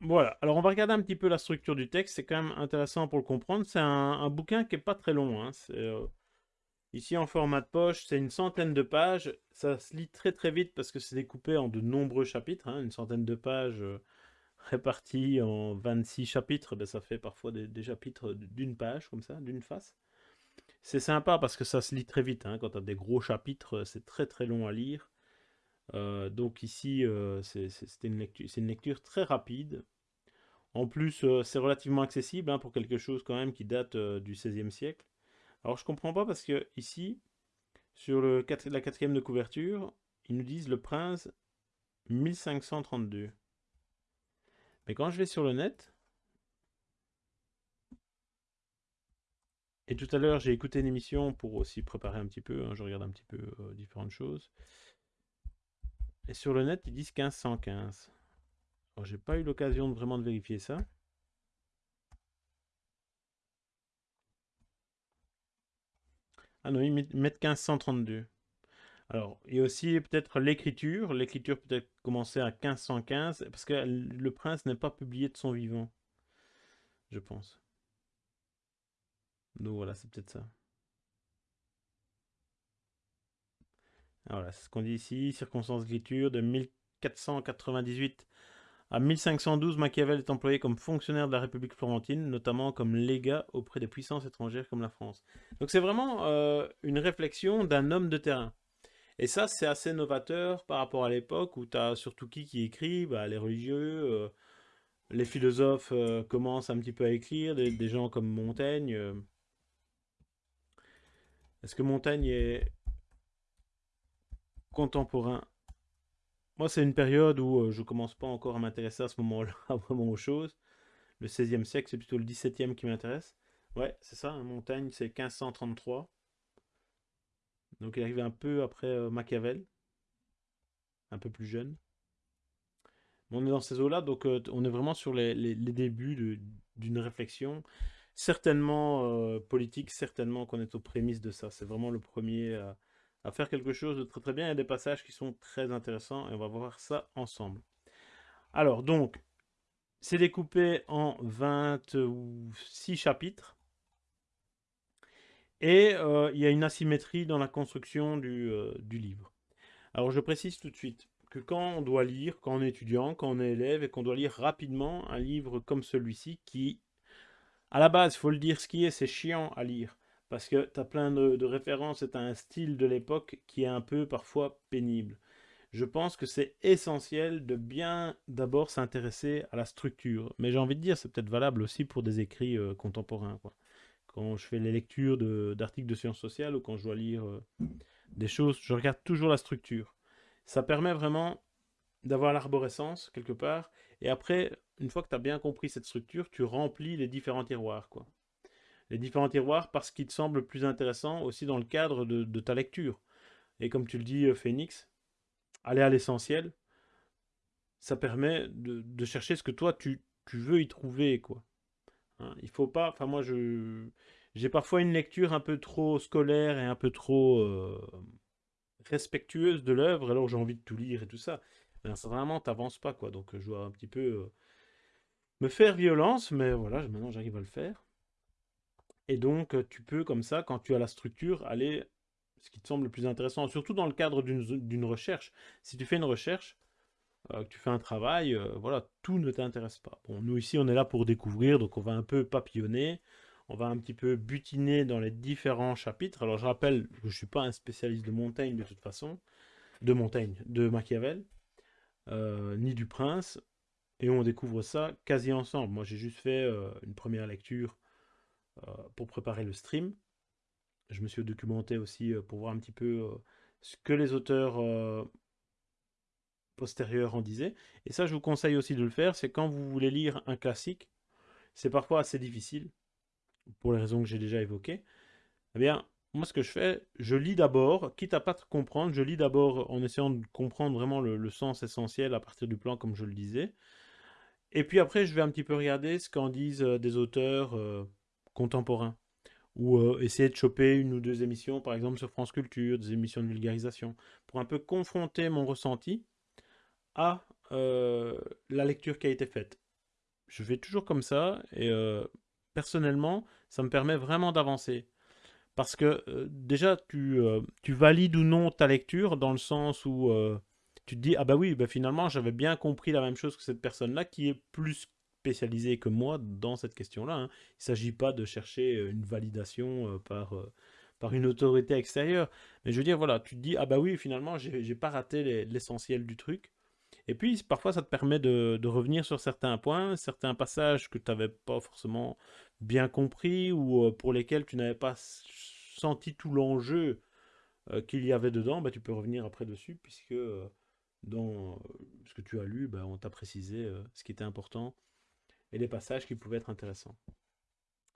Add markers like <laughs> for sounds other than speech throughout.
Voilà, alors on va regarder un petit peu la structure du texte, c'est quand même intéressant pour le comprendre. C'est un, bouquin qui est pas très long. Hein. Euh, ici en format de poche, c'est une centaine de pages. Ça se lit très très vite parce que c'est découpé en de nombreux chapitres. Hein. Une centaine de pages euh, <laughs> réparties en 26 chapitres, ben, ça fait parfois des, chapitres d'une page comme ça, d'une face. C'est sympa parce que ça se lit très vite. Hein. Quand tu as des gros chapitres, c'est très très long à lire. Euh, donc ici, euh, c'est une, lecture, très rapide. En plus, euh, c'est relativement accessible hein, pour quelque chose quand même qui date du XVIe siècle. Alors je comprends pas parce que ici, sur la quatrième de couverture, ils nous disent le prince 1532. Mais quand je vais sur le net, et tout à l'heure j'ai écouté une émission pour aussi préparer un petit peu, hein, je regarde un petit peu différentes choses. Et sur le net, ils disent 1515. Alors, j'ai pas eu l'occasion de vraiment de vérifier ça. Ah non, ils mettent 1532. Alors, il y a aussi peut-être l'écriture. L'écriture peut-être commencer à 1515, parce que le prince n'est pas publié de son vivant, je pense. Donc voilà, c'est peut-être ça. Voilà, c'est ce qu'on dit ici, circonstances d'écriture de 1498 à 1512, Machiavel est employé comme fonctionnaire de la République florentine, notamment comme légat auprès des puissances étrangères comme la France. Donc c'est vraiment euh, une réflexion d'un homme de terrain. Et ça, c'est assez novateur par rapport à l'époque où tu as surtout qui qui écrit bah, Les religieux, euh, les philosophes euh, commencent un petit peu à écrire, des gens comme Montaigne. Est-ce que Montaigne est, contemporain. Moi, c'est une période où euh, je commence pas encore à m'intéresser à ce moment-là <laughs> vraiment aux choses. Le 16e siècle, c'est plutôt le 17e qui m'intéresse. Ouais, c'est ça, Montaigne, c'est 1533. Donc il arrive un peu après euh, Machiavel, un peu plus jeune. on est dans ces eaux-là, donc euh, on est vraiment sur les, débuts d'une réflexion, certainement politique, certainement qu'on est aux prémices de ça. C'est vraiment le premier à faire quelque chose de très très bien. Il y a des passages qui sont très intéressants et on va voir ça ensemble. Alors donc, c'est découpé en 26 chapitres. Et euh, il y a une asymétrie dans la construction du, euh, du, livre. Alors je précise tout de suite que quand on doit lire, quand on est étudiant, quand on est élève et qu'on doit lire rapidement un livre comme celui-ci qui, à la base, il faut le dire ce qui est, c'est chiant à lire parce que tu as plein de, références et tu un style de l'époque qui est un peu parfois pénible. Je pense que c'est essentiel de bien d'abord s'intéresser à la structure. Mais j'ai envie de dire, c'est peut-être valable aussi pour des écrits euh, contemporains. Quand je fais les lectures d'articles de, sciences sociales ou quand je dois lire euh, des choses, je regarde toujours la structure. Ça permet vraiment d'avoir l'arborescence quelque part. Et après, une fois que tu as bien compris cette structure, tu remplis les différents tiroirs. quoi les différents tiroirs parce qu'ils te semblent plus intéressants aussi dans le cadre de, ta lecture. Et comme tu le dis, euh, Phoenix, aller à l'essentiel, ça permet de, chercher ce que toi tu, veux y trouver, quoi. Hein, il faut pas, enfin moi je, j'ai parfois une lecture un peu trop scolaire et un peu trop euh, respectueuse de l'œuvre, alors j'ai envie de tout lire et tout ça. Mais vraiment, t'avances pas, quoi. Donc je dois un petit peu euh, me faire violence, mais voilà, maintenant j'arrive à le faire. Et donc, tu peux, comme ça, quand tu as la structure, aller ce qui te semble le plus intéressant, surtout dans le cadre d'une recherche. Si tu fais une recherche, que tu fais un travail, voilà, tout ne t'intéresse pas. Bon, nous ici, on est là pour découvrir, donc on va un peu papillonner, on va un petit peu butiner dans les différents chapitres. Alors, je rappelle je ne suis pas un spécialiste de Montaigne de toute façon, de Montaigne, de Machiavel, ni du Prince, et on découvre ça quasi ensemble. Moi, j'ai juste fait une première lecture euh, pour préparer le stream. Je me suis documenté aussi euh, pour voir un petit peu euh, ce que les auteurs postérieurs en disaient. Et ça, je vous conseille aussi de le faire, c'est quand vous voulez lire un classique, c'est parfois assez difficile, pour les raisons que j'ai déjà évoquées. Eh bien, moi, ce que je fais, je lis d'abord, quitte à pas comprendre, je lis d'abord en essayant de comprendre vraiment le, sens essentiel à partir du plan, comme je le disais. Et puis après, je vais un petit peu regarder ce qu'en disent des auteurs contemporain. Ou euh, essayer de choper une ou deux émissions, par exemple sur France Culture, des émissions de vulgarisation, pour un peu confronter mon ressenti à euh, la lecture qui a été faite. je fais toujours comme ça et euh, personnellement, ça me permet vraiment d'avancer. Parce que déjà, tu, tu valides ou non ta lecture dans le sens où tu te dis, ah bah oui, bah finalement, j'avais bien compris la même chose que cette personne-là qui est plus spécialisée que moi dans cette question-là. hein. Il ne s'agit pas de chercher une validation par, par une autorité extérieure. Mais je veux dire, voilà, tu te dis, ah bah oui, finalement, j'ai pas raté les- l'essentiel du truc. Et puis, parfois, ça te permet de, revenir sur certains points, certains passages que tu n'avais pas forcément bien compris ou euh, pour lesquels tu n'avais pas senti tout l'enjeu euh, qu'il y avait dedans, bah, tu peux revenir après dessus puisque euh, dans euh, ce que tu as lu, bah, on t'a précisé euh, ce qui était important et les passages qui pouvaient être intéressants.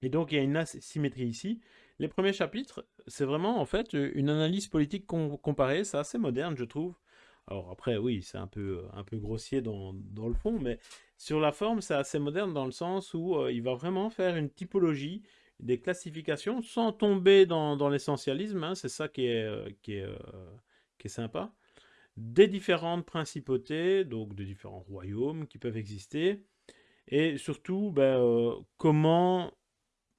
Et donc, il y a une asymétrie ici. Les premiers chapitres, c'est vraiment en fait une analyse politique com- comparée. C'est assez moderne, je trouve. Alors après, oui, c'est un peu, un peu grossier dans, dans le fond, mais sur la forme, c'est assez moderne dans le sens où euh, il va vraiment faire une typologie, des classifications, sans tomber dans, l'essentialisme. hein. c'est ça qui est, euh, qui est, euh, qui est sympa. Des différentes principautés, donc de différents royaumes qui peuvent exister. Et surtout, ben, euh, comment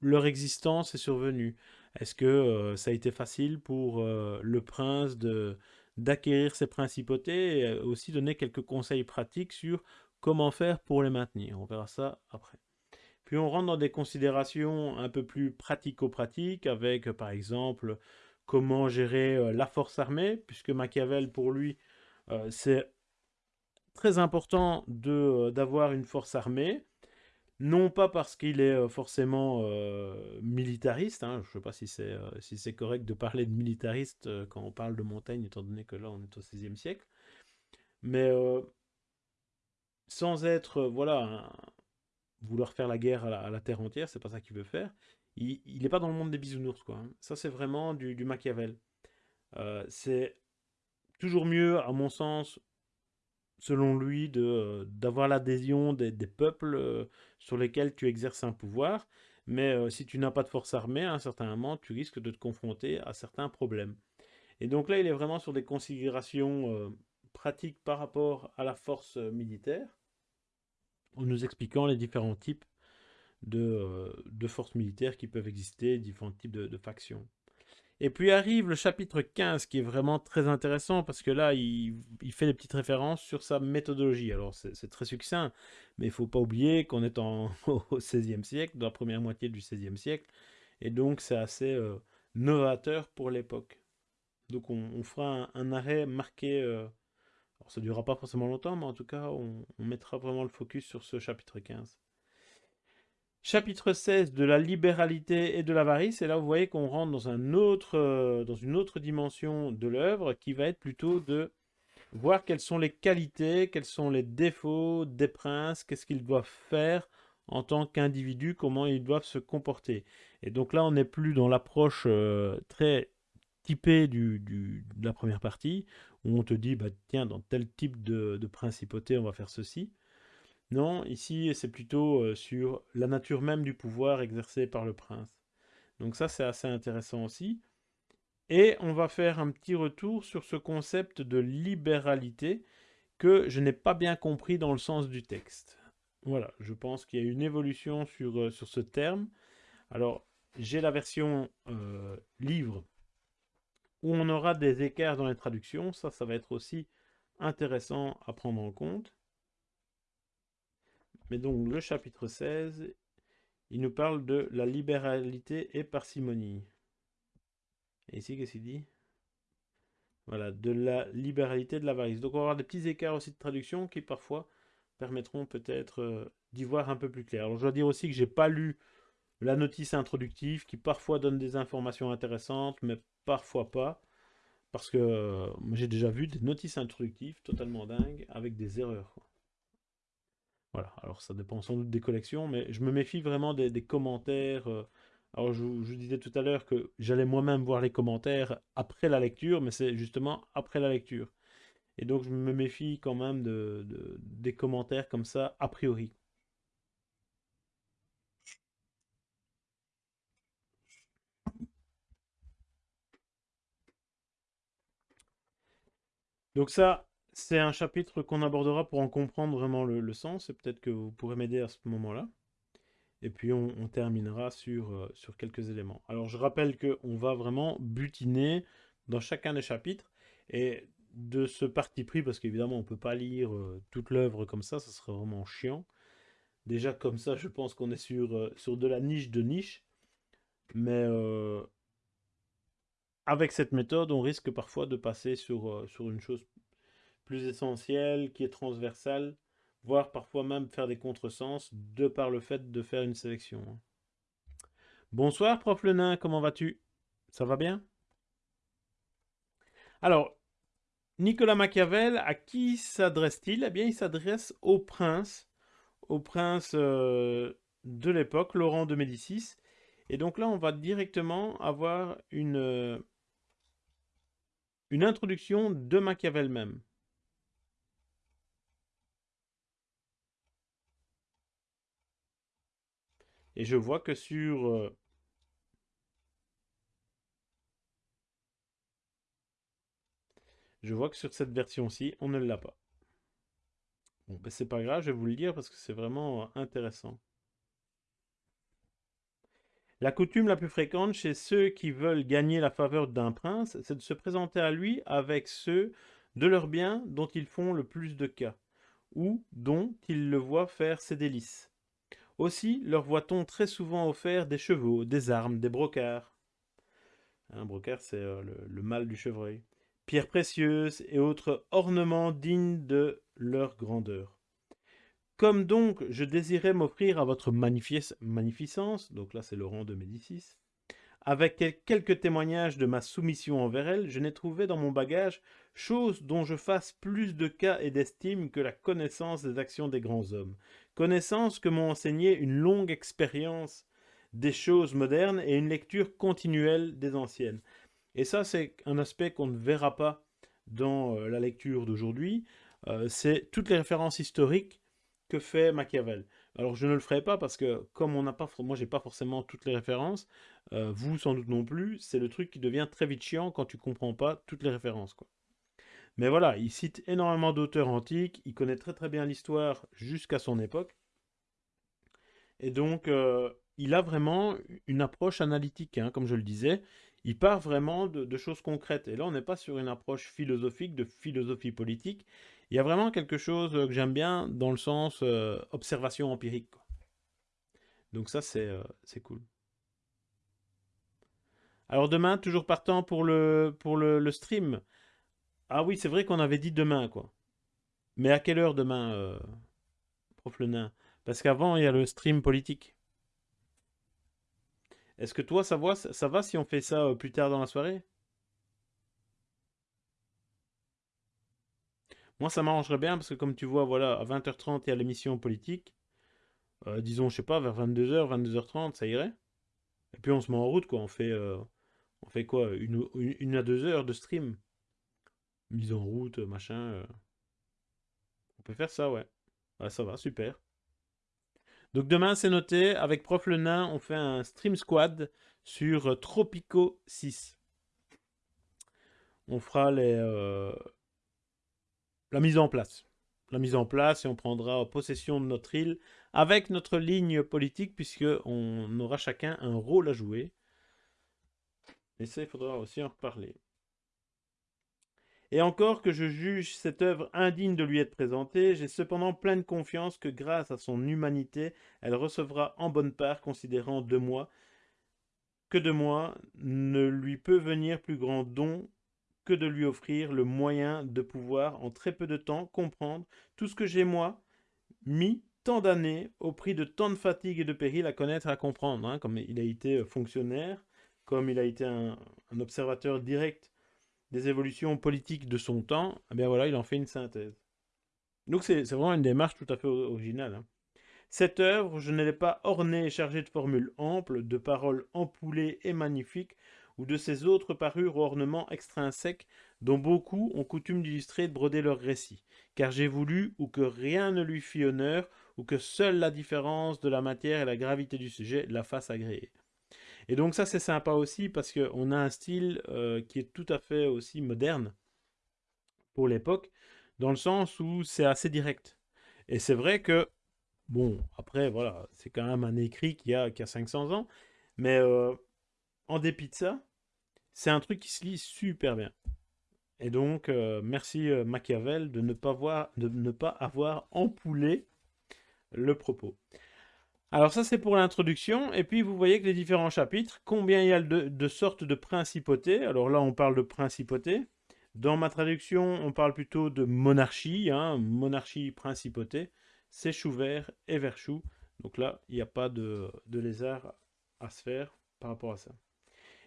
leur existence est survenue? Est-ce que euh, ça a été facile pour euh, le prince d'acquérir ces principautés et aussi donner quelques conseils pratiques sur comment faire pour les maintenir? On verra ça après. Puis on rentre dans des considérations un peu plus pratico-pratiques avec par exemple comment gérer la force armée, puisque Machiavel pour lui c'est très important euh, d'avoir une force armée. Non pas parce qu'il est euh, forcément euh, militariste, hein, je ne sais pas si c'est si correct de parler de militariste quand on parle de montagne, étant donné que là on est au XVIe siècle, mais sans être, voilà, vouloir faire la guerre à la, terre entière, c'est pas ça qu'il veut faire. Il n'est pas dans le monde des bisounours, quoi. hein. Ça, c'est vraiment du, Machiavel. C'est toujours mieux, à mon sens, selon lui, euh, d'avoir l'adhésion des, peuples euh, sur lesquels tu exerces un pouvoir. Mais euh, si tu n'as pas de force armée, à un certain moment, tu risques de te confronter à certains problèmes. Et donc là, il est vraiment sur des considérations pratiques par rapport à la force militaire, en nous expliquant les différents types de, de forces militaires qui peuvent exister, différents types de factions. Et puis arrive le chapitre 15 qui est vraiment très intéressant parce que là, il, fait des petites références sur sa méthodologie. Alors c'est très succinct, mais il ne faut pas oublier qu'on est en, <laughs> au XVIe siècle, dans la première moitié du XVIe siècle, et donc c'est assez euh, novateur pour l'époque. Donc on, fera un, arrêt marqué, euh, alors ça ne durera pas forcément longtemps, mais en tout cas on, on mettra vraiment le focus sur ce chapitre 15. Chapitre 16 de la libéralité et de l'avarice, et là vous voyez qu'on rentre euh, dans une autre dimension de l'œuvre qui va être plutôt de voir quelles sont les qualités, quels sont les défauts des princes, qu'est-ce qu'ils doivent faire en tant qu'individus, comment ils doivent se comporter. Et donc là on n'est plus dans l'approche euh, très typée de la première partie, où on te dit, bah, tiens, dans tel type de principauté on va faire ceci. Non, ici, c'est plutôt euh, sur la nature même du pouvoir exercé par le prince. Donc ça, c'est assez intéressant aussi. Et on va faire un petit retour sur ce concept de libéralité que je n'ai pas bien compris dans le sens du texte. Voilà, je pense qu'il y a une évolution sur, euh, ce terme. Alors, j'ai la version euh, livre où on aura des écarts dans les traductions. Ça, ça va être aussi intéressant à prendre en compte. Mais donc le chapitre 16, il nous parle de la libéralité et parcimonie. Et ici, qu'est-ce qu'il dit? Voilà, de la libéralité de l'avarice. Donc on va avoir des petits écarts aussi de traduction qui parfois permettront peut-être euh, d'y voir un peu plus clair. Alors je dois dire aussi que j'ai pas lu la notice introductive qui parfois donne des informations intéressantes, mais parfois pas. Parce que euh, j'ai déjà vu des notices introductives totalement dingues avec des erreurs. Voilà, alors ça dépend sans doute des collections, mais je me méfie vraiment des, commentaires. euh, Alors je, vous disais tout à l'heure que j'allais moi-même voir les commentaires après la lecture, mais c'est justement après la lecture. Et donc je me méfie quand même de, de- des commentaires comme ça, a priori. Donc ça, c'est un chapitre qu'on abordera pour en comprendre vraiment le, sens, et peut-être que vous pourrez m'aider à ce moment-là. Et puis on, terminera sur, euh, sur quelques éléments. Alors je rappelle qu'on va vraiment butiner dans chacun des chapitres, et de ce parti pris, parce qu'évidemment on ne peut pas lire euh, toute l'œuvre comme ça, ça serait vraiment chiant. Déjà comme ça, je pense qu'on est sur, euh, de la niche de niche. Mais avec cette méthode, on risque parfois de passer sur une chose plus essentielle, qui est transversale, voire parfois même faire des contresens, de par le fait de faire une sélection. Hein. Bonsoir, prof Le Nain, comment vas-tu? Ça va bien? Alors, Nicolas Machiavel, à qui s'adresse-t-il? Eh bien, il s'adresse au prince, au prince euh, de l'époque, Laurent de Médicis. Et donc là, on va directement avoir une, euh, une introduction de Machiavel même. Et je vois que sur... Euh, je vois que sur cette version-ci, on ne l'a pas. Bon, ben c'est pas grave, je vais vous le dire parce que c'est vraiment euh, intéressant. La coutume la plus fréquente chez ceux qui veulent gagner la faveur d'un prince, c'est de se présenter à lui avec ceux de leurs biens dont ils font le plus de cas, ou dont ils le voient faire ses délices. Aussi leur voit-on très souvent offert des chevaux, des armes, des brocards. Un brocard, c'est euh, le, le mâle du chevreuil. Pierres précieuses et autres ornements dignes de leur grandeur. Comme donc je désirais m'offrir à votre magnificence, donc là c'est Laurent de Médicis, avec quelques témoignages de ma soumission envers elle, je n'ai trouvé dans mon bagage chose dont je fasse plus de cas et d'estime que la connaissance des actions des grands hommes, connaissance que m'ont enseigné une longue expérience des choses modernes et une lecture continuelle des anciennes. Et ça, c'est un aspect qu'on ne verra pas dans euh, la lecture d'aujourd'hui, euh, c'est toutes les références historiques que fait Machiavel. Alors je ne le ferai pas parce que comme on n'a pas, moi j'ai pas forcément toutes les références, euh, vous sans doute non plus, c'est le truc qui devient très vite chiant quand tu comprends pas toutes les références. Quoi. Mais voilà, il cite énormément d'auteurs antiques, il connaît très très bien l'histoire jusqu'à son époque. Et donc, euh, il a vraiment une approche analytique, hein, comme je le disais. Il part vraiment de, choses concrètes. Et là, on n'est pas sur une approche philosophique, de philosophie politique. Il y a vraiment quelque chose que j'aime bien dans le sens euh, observation empirique. Donc ça, euh, c'est cool. Alors demain, toujours partant pour le, stream. Ah oui, c'est vrai qu'on avait dit demain, quoi. Mais à quelle heure demain, euh, prof le nain Parce qu'avant, il y a le stream politique. Est-ce que toi, ça va, ça va si on fait ça euh, plus tard dans la soirée? Moi, ça m'arrangerait bien parce que comme tu vois, voilà, à 20h30, il y a l'émission politique. Euh, disons, je sais pas, vers 22h, 22h30, ça irait. Et puis on se met en route, quoi. On fait, on fait quoi? Une, à deux heures de stream mise en route, machin. Euh. On peut faire ça, ouais. ça va, super. Donc demain, c'est noté, avec Prof Le Nain, on fait un stream squad sur euh, Tropico 6. On fera les, euh, la mise en place. La mise en place et on prendra possession de notre île avec notre ligne politique puisque on aura chacun un rôle à jouer. Et ça, il faudra aussi en reparler. Et encore que je juge cette œuvre indigne de lui être présentée, j'ai cependant pleine confiance que grâce à son humanité, elle recevra en bonne part, considérant de moi, que de moi ne lui peut venir plus grand don que de lui offrir le moyen de pouvoir en très peu de temps comprendre tout ce que j'ai moi mis tant d'années au prix de tant de fatigue et de péril à connaître et à comprendre, hein, comme il a été fonctionnaire, comme il a été un observateur direct des évolutions politiques de son temps, eh bien voilà, il en fait une synthèse. Donc c'est vraiment une démarche tout à fait originale. Hein. Cette œuvre, je ne l'ai pas ornée et chargée de formules amples, de paroles empoulées et magnifiques, ou de ces autres parures ornements extrinsèques dont beaucoup ont coutume d'illustrer et de broder leurs récits, car j'ai voulu ou que rien ne lui fit honneur, ou que seule la différence de la matière et la gravité du sujet la fassent agréer. Et donc ça c'est sympa aussi parce qu'on a un style euh, qui est tout à fait aussi moderne pour l'époque. dans le sens où c'est assez direct. Et c'est vrai que, bon, après, voilà, c'est quand même un écrit qui a, qui a 500 ans, mais euh, en dépit de ça, c'est un truc qui se lit super bien. Et donc, euh, merci euh, Machiavel de ne, pas avoir empoulé le propos. Alors ça, c'est pour l'introduction. Et puis, vous voyez que les différents chapitres, combien il y a de, sortes de principautés. Alors là, on parle de principauté. Dans ma traduction, on parle plutôt de monarchie, hein, monarchie, principauté. C'est chou vert et vert chou. Donc là, il n'y a pas de, de lézard à se faire par rapport à ça.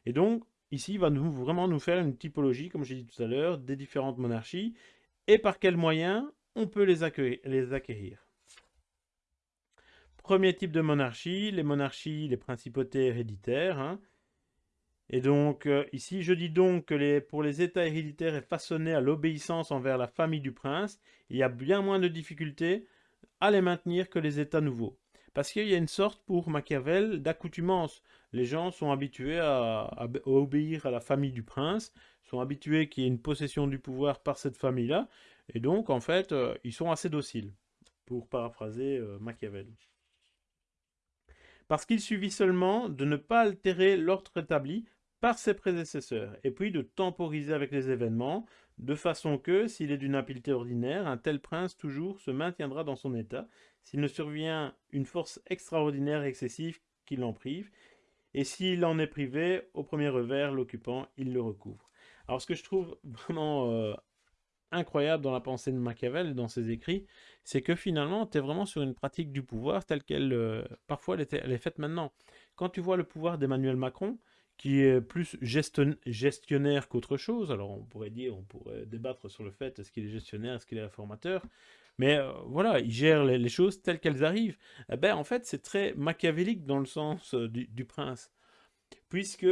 Et donc, ici, il va vraiment nous faire une typologie, comme j'ai dit tout à l'heure, des différentes monarchies et par quels moyens on peut les, acquérir. Premier type de monarchie, les monarchies, les principautés héréditaires. Hein. Et donc, euh, ici, je dis donc que pour les états héréditaires et façonnés à l'obéissance envers la famille du prince, il y a bien moins de difficultés à les maintenir que les états nouveaux. Parce qu'il y a une sorte, pour Machiavel, d'accoutumance. Les gens sont habitués à, obéir à la famille du prince, sont habitués qu'il y ait une possession du pouvoir par cette famille-là, et donc, en fait, euh, ils sont assez dociles, pour paraphraser euh, Machiavel. Parce qu'il suffit seulement de ne pas altérer l'ordre établi par ses prédécesseurs, et puis de temporiser avec les événements, de façon que, s'il est d'une habileté ordinaire, un tel prince toujours se maintiendra dans son état, s'il ne survient une force extraordinaire et excessive qui l'en prive, et s'il en est privé, au premier revers, l'occupant, il le recouvre. Alors ce que je trouve <laughs> vraiment euh, incroyable dans la pensée de Machiavel dans ses écrits, c'est que finalement, tu es vraiment sur une pratique du pouvoir telle qu'elle, euh, parfois, elle est faite maintenant. Quand tu vois le pouvoir d'Emmanuel Macron, qui est plus gestionnaire qu'autre chose. Alors on pourrait dire, on pourrait débattre sur le fait est-ce qu'il est gestionnaire, est-ce qu'il est réformateur? Mais euh, voilà, il gère les, choses telles qu'elles arrivent. Eh ben, en fait, c'est très machiavélique dans le sens euh, du, prince. Puisque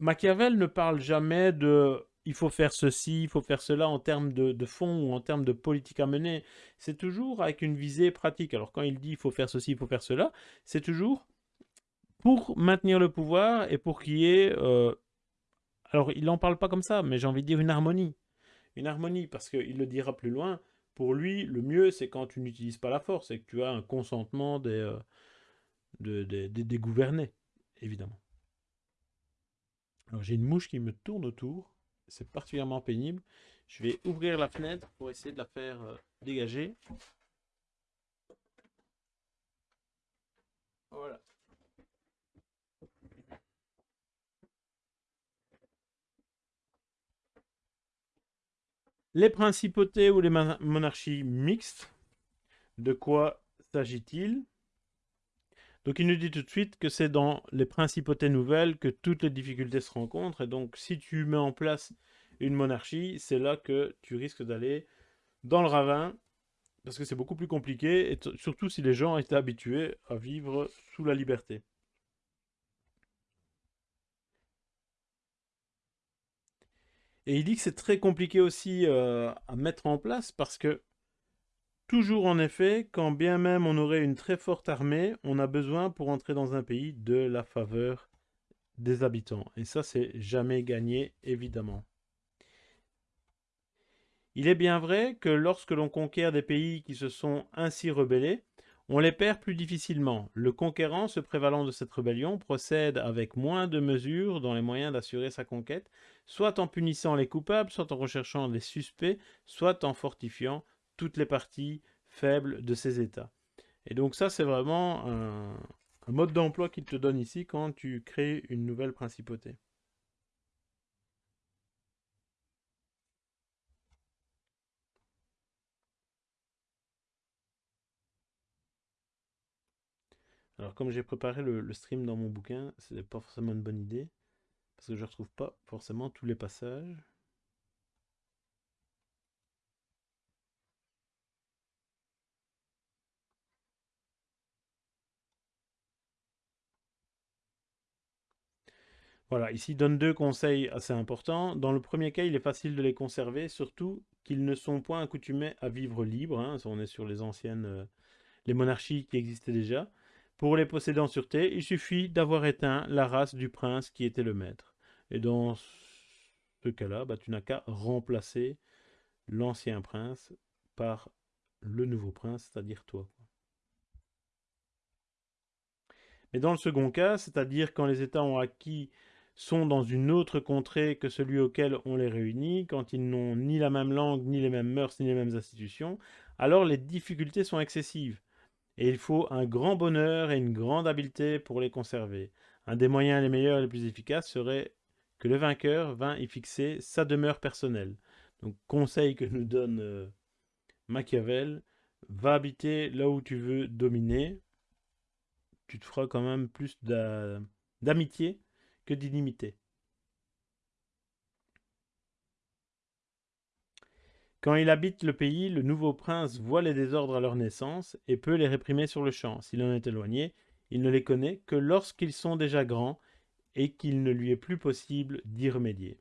Machiavel ne parle jamais de il faut faire ceci, il faut faire cela en termes de, de fond ou en termes de politique à mener. C'est toujours avec une visée pratique. Alors quand il dit il faut faire ceci, il faut faire cela, c'est toujours pour maintenir le pouvoir et pour qu'il y ait... Euh, alors, il n'en parle pas comme ça, mais j'ai envie de dire une harmonie. Une harmonie, parce qu'il le dira plus loin. Pour lui, le mieux, c'est quand tu n'utilises pas la force et que tu as un consentement des, euh, des gouvernés, évidemment. Alors, j'ai une mouche qui me tourne autour. C'est particulièrement pénible. Je vais ouvrir la fenêtre pour essayer de la faire euh, dégager. Voilà. Les principautés ou les monarchies mixtes, de quoi s'agit-il? Donc il nous dit tout de suite que c'est dans les principautés nouvelles que toutes les difficultés se rencontrent. Et donc si tu mets en place une monarchie, c'est là que tu risques d'aller dans le ravin, parce que c'est beaucoup plus compliqué, et surtout si les gens étaient habitués à vivre sous la liberté. Et il dit que c'est très compliqué aussi euh, à mettre en place parce que toujours en effet, quand bien même on aurait une très forte armée, on a besoin pour entrer dans un pays de la faveur des habitants. Et ça, c'est jamais gagné, évidemment. Il est bien vrai que lorsque l'on conquiert des pays qui se sont ainsi rebellés, on les perd plus difficilement. Le conquérant, se prévalant de cette rébellion, procède avec moins de mesures dans les moyens d'assurer sa conquête, soit en punissant les coupables, soit en recherchant les suspects, soit en fortifiant toutes les parties faibles de ces États. Et donc ça, c'est vraiment un, mode d'emploi qu'il te donne ici quand tu crées une nouvelle principauté. Alors comme j'ai préparé le, le, stream dans mon bouquin, c'est pas forcément une bonne idée. Parce que je ne retrouve pas forcément tous les passages. Voilà, ici donne deux conseils assez importants. Dans le premier cas, il est facile de les conserver, surtout qu'ils ne sont point accoutumés à vivre libre. Hein. On est sur les anciennes, euh, les monarchies qui existaient déjà. Pour les posséder en sûreté, il suffit d'avoir éteint la race du prince qui était le maître. Et dans ce cas-là, bah, tu n'as qu'à remplacer l'ancien prince par le nouveau prince, c'est-à-dire toi. Mais dans le second cas, c'est-à-dire quand les États ont acquis sont dans une autre contrée que celui auquel on les réunit, quand ils n'ont ni la même langue, ni les mêmes mœurs, ni les mêmes institutions, alors les difficultés sont excessives. Et il faut un grand bonheur et une grande habileté pour les conserver. Un des moyens les meilleurs et les plus efficaces serait que le vainqueur vint y fixer sa demeure personnelle. Donc conseil que nous donne euh, Machiavel, va habiter là où tu veux dominer, tu te feras quand même plus d'amitié que d'inimité. Quand il habite le pays, le nouveau prince voit les désordres à leur naissance et peut les réprimer sur le champ. S'il en est éloigné, il ne les connaît que lorsqu'ils sont déjà grands et qu'il ne lui est plus possible d'y remédier.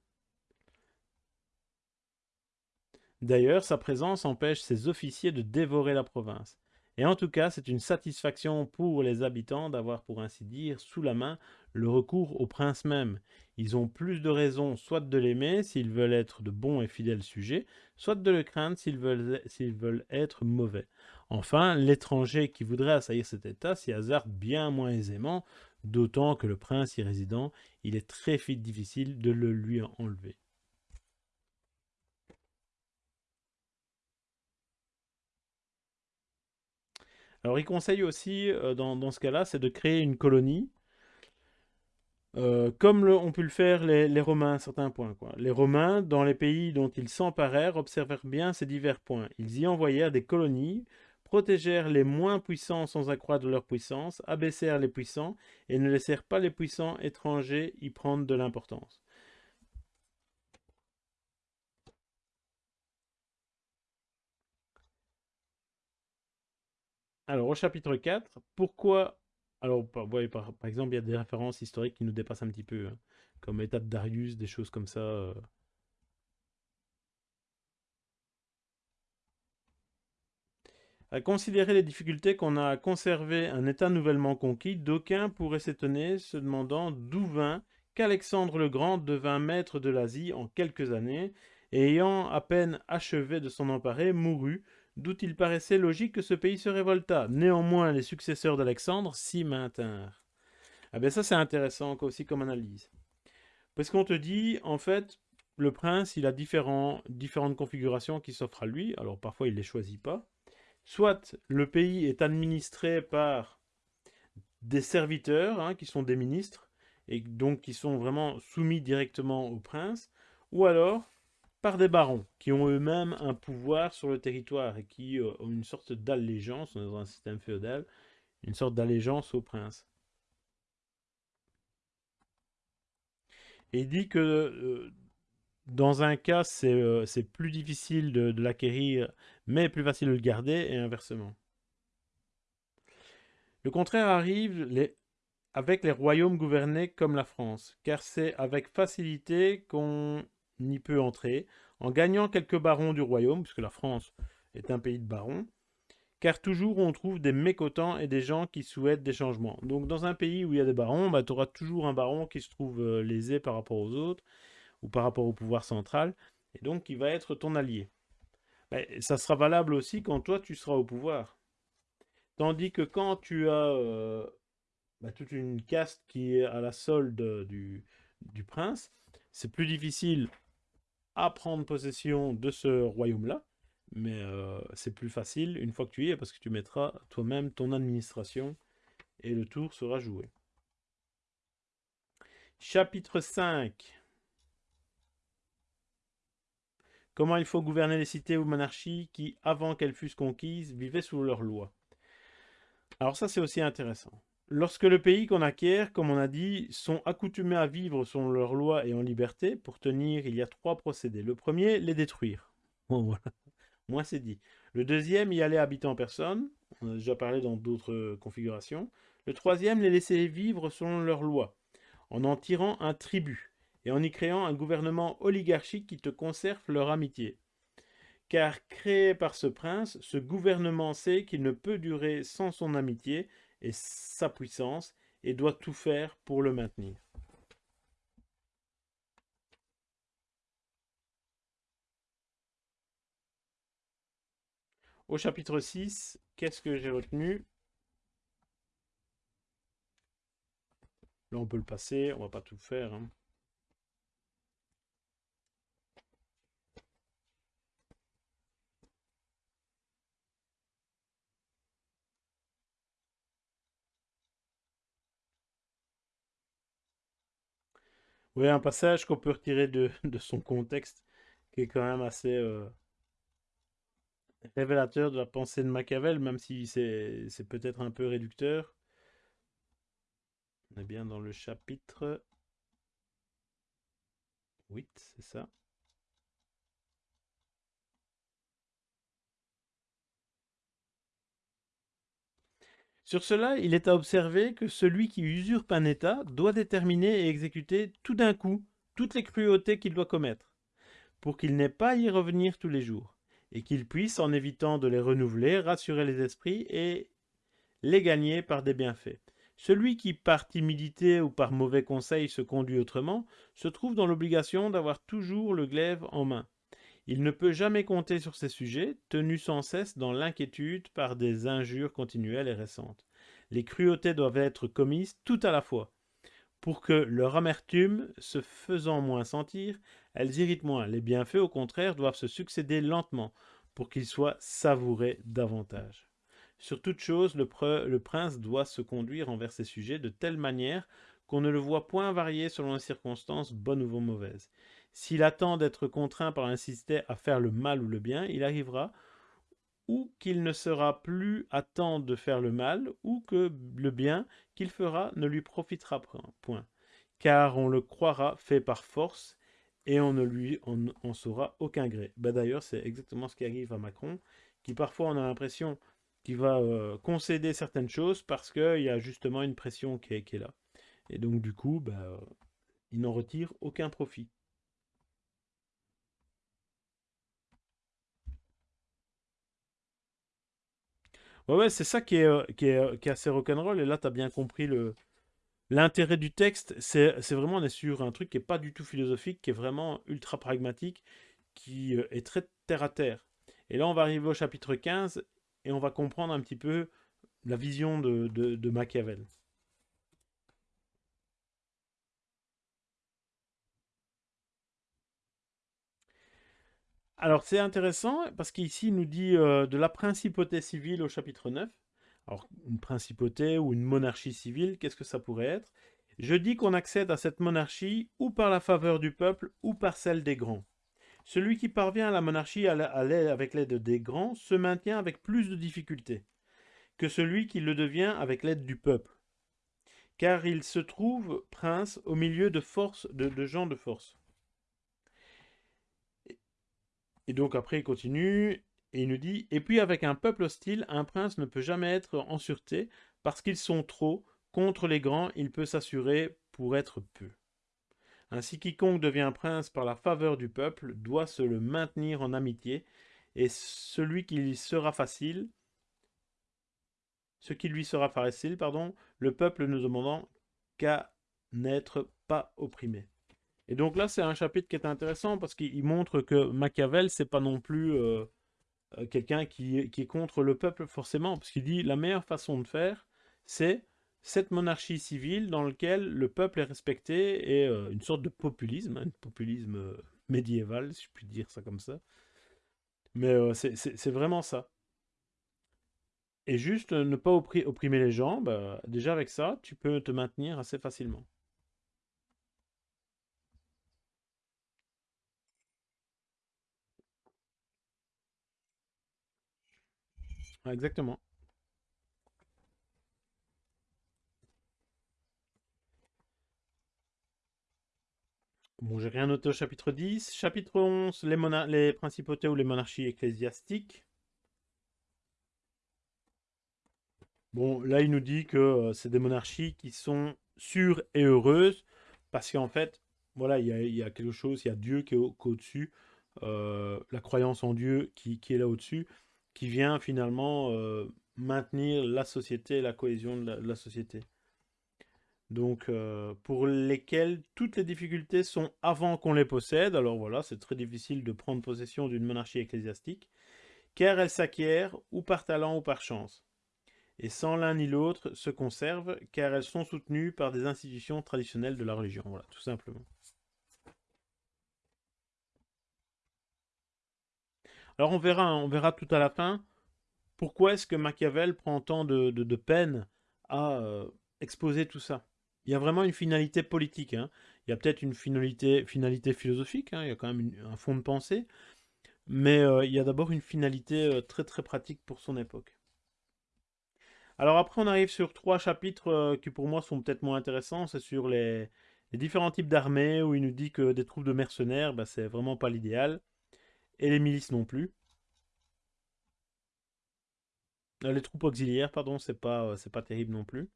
D'ailleurs, sa présence empêche ses officiers de dévorer la province. Et en tout cas, c'est une satisfaction pour les habitants d'avoir, pour ainsi dire, sous la main le recours au prince même. Ils ont plus de raisons soit de l'aimer s'ils veulent être de bons et fidèles sujets, soit de le craindre s'ils veulent, veulent être mauvais. Enfin, l'étranger qui voudrait assaillir cet État s'y hasarde bien moins aisément, d'autant que le prince y résident, il est très difficile de le lui enlever. Alors il conseille aussi, euh, dans, ce cas-là, c'est de créer une colonie, euh, comme le, ont pu le faire les, Romains à certains points. Les Romains, dans les pays dont ils s'emparèrent, observèrent bien ces divers points. Ils y envoyèrent des colonies, protégèrent les moins puissants sans accroître leur puissance, abaissèrent les puissants, et ne laissèrent pas les puissants étrangers y prendre de l'importance. Alors, au chapitre 4, pourquoi... Alors, par, par, exemple, il y a des références historiques qui nous dépassent un petit peu, hein, comme l'état de Darius, des choses comme ça. Euh. À considérer les difficultés qu'on a à conserver un État nouvellement conquis, d'aucuns pourraient s'étonner, se demandant d'où vint qu'Alexandre le Grand devint maître de l'Asie en quelques années, et ayant à peine achevé de s'en emparer, mourut, d'où il paraissait logique que ce pays se révolta. Néanmoins, les successeurs d'Alexandre s'y maintinrent. Ah ben ça, c'est intéressant aussi comme analyse. Parce qu'on te dit, en fait, le prince, il a différentes configurations qui s'offrent à lui. Alors parfois, il ne les choisit pas. Soit le pays est administré par des serviteurs, hein, qui sont des ministres, et donc qui sont vraiment soumis directement au prince. Ou alors, par des barons qui ont eux-mêmes un pouvoir sur le territoire et qui euh, ont une sorte d'allégeance, dans un système féodal, une sorte d'allégeance au prince. Et il dit que euh, dans un cas, c'est euh, plus difficile de, l'acquérir, mais plus facile de le garder, et inversement. Le contraire arrive avec les royaumes gouvernés comme la France, car c'est avec facilité qu'on n'y peut entrer, en gagnant quelques barons du royaume, puisque la France est un pays de barons, car toujours on trouve des mécontents et des gens qui souhaitent des changements. Donc dans un pays où il y a des barons, bah, tu auras toujours un baron qui se trouve euh, lésé par rapport aux autres, par rapport au pouvoir central, et donc qui va être ton allié. ça sera valable aussi quand toi tu seras au pouvoir. Tandis que quand tu as euh, bah, toute une caste qui est à la solde du, du prince, c'est plus difficile à prendre possession de ce royaume-là, mais euh, c'est plus facile une fois que tu y es, parce que tu mettras toi-même ton administration, et le tour sera joué. Chapitre 5 Comment il faut gouverner les cités ou monarchies qui, avant qu'elles fussent conquises, vivaient sous leurs lois. Alors ça, c'est aussi intéressant. Lorsque le pays qu'on acquiert, comme on a dit, sont accoutumés à vivre selon leurs lois et en liberté, pour tenir, il y a trois procédés. Le premier, les détruire. <laughs> Moi, c'est dit. Le deuxième, y aller habiter en personne. On a déjà parlé dans d'autres configurations. Le troisième, les laisser vivre selon leurs lois, en en tirant un tribut et en y créant un gouvernement oligarchique qui te conserve leur amitié. Car créé par ce prince, ce gouvernement sait qu'il ne peut durer sans son amitié et sa puissance et doit tout faire pour le maintenir. Au chapitre 6, qu'est-ce que j'ai retenu? Là, on peut le passer, on va pas tout faire. Hein. Oui, un passage qu'on peut retirer <laughs> de, son contexte, qui est quand même assez euh, révélateur de la pensée de Machiavel, même si c'est peut-être un peu réducteur. On est bien dans le chapitre 8, c'est ça? Sur cela, il est à observer que celui qui usurpe un État doit déterminer et exécuter tout d'un coup toutes les cruautés qu'il doit commettre, pour qu'il n'ait pas à y revenir tous les jours, et qu'il puisse, en évitant de les renouveler, rassurer les esprits et les gagner par des bienfaits. Celui qui, par timidité ou par mauvais conseil, se conduit autrement, se trouve dans l'obligation d'avoir toujours le glaive en main. Il ne peut jamais compter sur ces sujets, tenus sans cesse dans l'inquiétude par des injures continuelles et récentes. Les cruautés doivent être commises tout à la fois, pour que leur amertume se faisant moins sentir, elles irritent moins. Les bienfaits, au contraire, doivent se succéder lentement, pour qu'ils soient savourés davantage. Sur toute chose, le, le, prince doit se conduire envers ses sujets de telle manière qu'on ne le voit point varier selon les circonstances, bonnes ou mauvaises. S'il attend d'être contraint par insister à faire le mal ou le bien, il arrivera ou qu'il ne sera plus à temps de faire le mal, ou que le bien qu'il fera ne lui profitera point, car on le croira fait par force, et on ne lui en, saura aucun gré. Bah, d'ailleurs, c'est exactement ce qui arrive à Macron, qui parfois on a l'impression qu'il va euh, concéder certaines choses parce qu'il y a justement une pression qui est, là. Et donc du coup, bah, il n'en retire aucun profit. Ouais, ouais, c'est ça qui est, euh, qui, est, euh, qui est assez rock'n'roll. Et là, tu as bien compris le l'intérêt du texte. C'est vraiment, on est sur un truc qui est pas du tout philosophique, qui est vraiment ultra pragmatique, qui euh, est très terre à terre. Et là, on va arriver au chapitre 15 et on va comprendre un petit peu la vision de, de Machiavel. Alors c'est intéressant parce qu'ici il nous dit euh, de la principauté civile au chapitre 9. Alors une principauté ou une monarchie civile, qu'est-ce que ça pourrait être? Je dis qu'on accède à cette monarchie ou par la faveur du peuple ou par celle des grands. Celui qui parvient à la monarchie avec l'aide des grands se maintient avec plus de difficultés que celui qui le devient avec l'aide du peuple. Car il se trouve prince au milieu de, force, de gens de force. Et donc après il continue et il nous dit Et puis avec un peuple hostile, un prince ne peut jamais être en sûreté parce qu'ils sont trop. Contre les grands, il peut s'assurer pour être peu. Ainsi quiconque devient prince par la faveur du peuple doit se le maintenir en amitié, et celui qui lui sera facile, ce qui lui sera facile, pardon, le peuple ne demandant qu'à n'être pas opprimé. Et donc là, c'est un chapitre qui est intéressant parce qu'il montre que Machiavel, c'est pas non plus euh, euh, quelqu'un qui, est contre le peuple forcément, parce qu'il dit la meilleure façon de faire, c'est cette monarchie civile dans laquelle le peuple est respecté et euh, une sorte de populisme, un hein, populisme médiéval, si je puis dire ça comme ça. Mais c'est vraiment ça. Et juste ne pas opprimer les gens, bah, déjà avec ça, tu peux te maintenir assez facilement. Exactement. Bon, j'ai rien noté au chapitre 10. Chapitre 11, les, les principautés ou les monarchies ecclésiastiques. Bon, là, il nous dit que euh, c'est des monarchies qui sont sûres et heureuses, parce qu'en fait, voilà, il y, a, quelque chose, il y a Dieu qui est au-dessus, euh, la croyance en Dieu qui, qui est là au-dessus qui vient finalement euh, maintenir la société, la cohésion de la, société. Donc, euh, pour lesquels toutes les difficultés sont avant qu'on les possède. Alors voilà, c'est très difficile de prendre possession d'une monarchie ecclésiastique car elles s'acquièrent ou par talent ou par chance. Et sans l'un ni l'autre se conservent, car elles sont soutenues par des institutions traditionnelles de la religion. Voilà, tout simplement. Alors on verra, on verra tout à la fin pourquoi est-ce que Machiavel prend tant de, peine à euh, exposer tout ça? Il y a vraiment une finalité politique. Hein. Il y a peut-être une finalité, philosophique. Hein. Il y a quand même un fond de pensée. Mais euh, il y a d'abord une finalité euh, très très pratique pour son époque. Alors après, on arrive sur trois chapitres qui pour moi sont peut-être moins intéressants. C'est sur les, différents types d'armées où il nous dit que des troupes de mercenaires, bah, c'est vraiment pas l'idéal et les milices non plus. Euh, les troupes auxiliaires, pardon, c'est pas, euh, pas terrible non plus.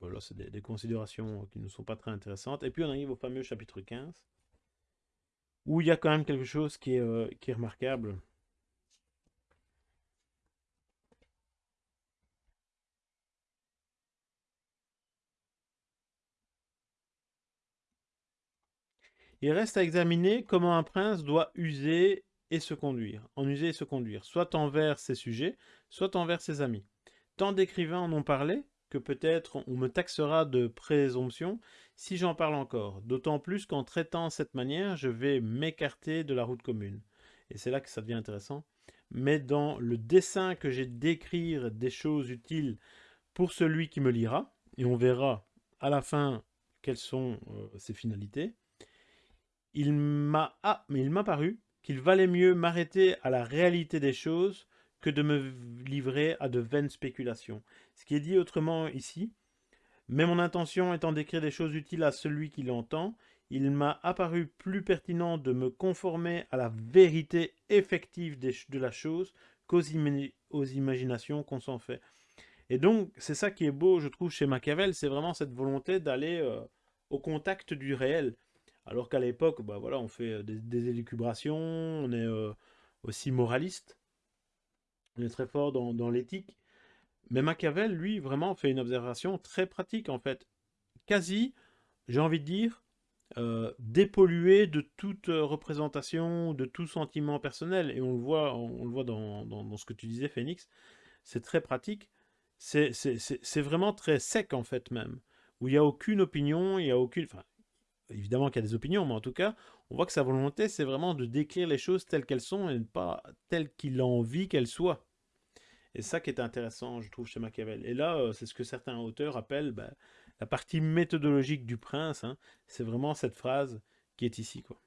Voilà, c'est des, considérations qui ne sont pas très intéressantes. Et puis on arrive au fameux chapitre 15, où il y a quand même quelque chose qui est, euh, qui est remarquable. Il reste à examiner comment un prince doit user et se conduire, en user et se conduire, soit envers ses sujets, soit envers ses amis. Tant d'écrivains en ont parlé que peut-être on me taxera de présomption si j'en parle encore, d'autant plus qu'en traitant cette manière, je vais m'écarter de la route commune. Et c'est là que ça devient intéressant. Mais dans le dessin que j'ai d'écrire des choses utiles pour celui qui me lira, et on verra à la fin quelles sont euh, ses finalités, il m'a ah, mais il m'a paru qu'il valait mieux m'arrêter à la réalité des choses que de me livrer à de vaines spéculations. Ce qui est dit autrement ici, mais mon intention étant d'écrire des choses utiles à celui qui l'entend, il m'a apparu plus pertinent de me conformer à la vérité effective de la chose qu'aux imaginations qu'on s'en fait. Et donc, c'est ça qui est beau, je trouve, chez Machiavel, c'est vraiment cette volonté d'aller euh, au contact du réel. Alors qu'à l'époque, bah voilà, on fait euh, des, élucubrations, on est euh, aussi moraliste, on est très fort dans, l'éthique. Mais Machiavel, lui, vraiment fait une observation très pratique, en fait. Quasi, j'ai envie de dire, euh, dépollué de toute représentation, de tout sentiment personnel. Et on le voit, on, le voit dans, ce que tu disais, Phoenix. C'est très pratique. C'est vraiment très sec, en fait, même. Où il n'y a aucune opinion, il n'y a aucune évidemment qu'il y a des opinions, mais en tout cas, on voit que sa volonté, c'est vraiment de décrire les choses telles qu'elles sont et pas telles qu'il a envie qu'elles soient. Et ça qui est intéressant, je trouve, chez Machiavel. Et là, euh, c'est ce que certains auteurs appellent bah, la partie méthodologique du prince. Hein. C'est vraiment cette phrase qui est ici. Quoi.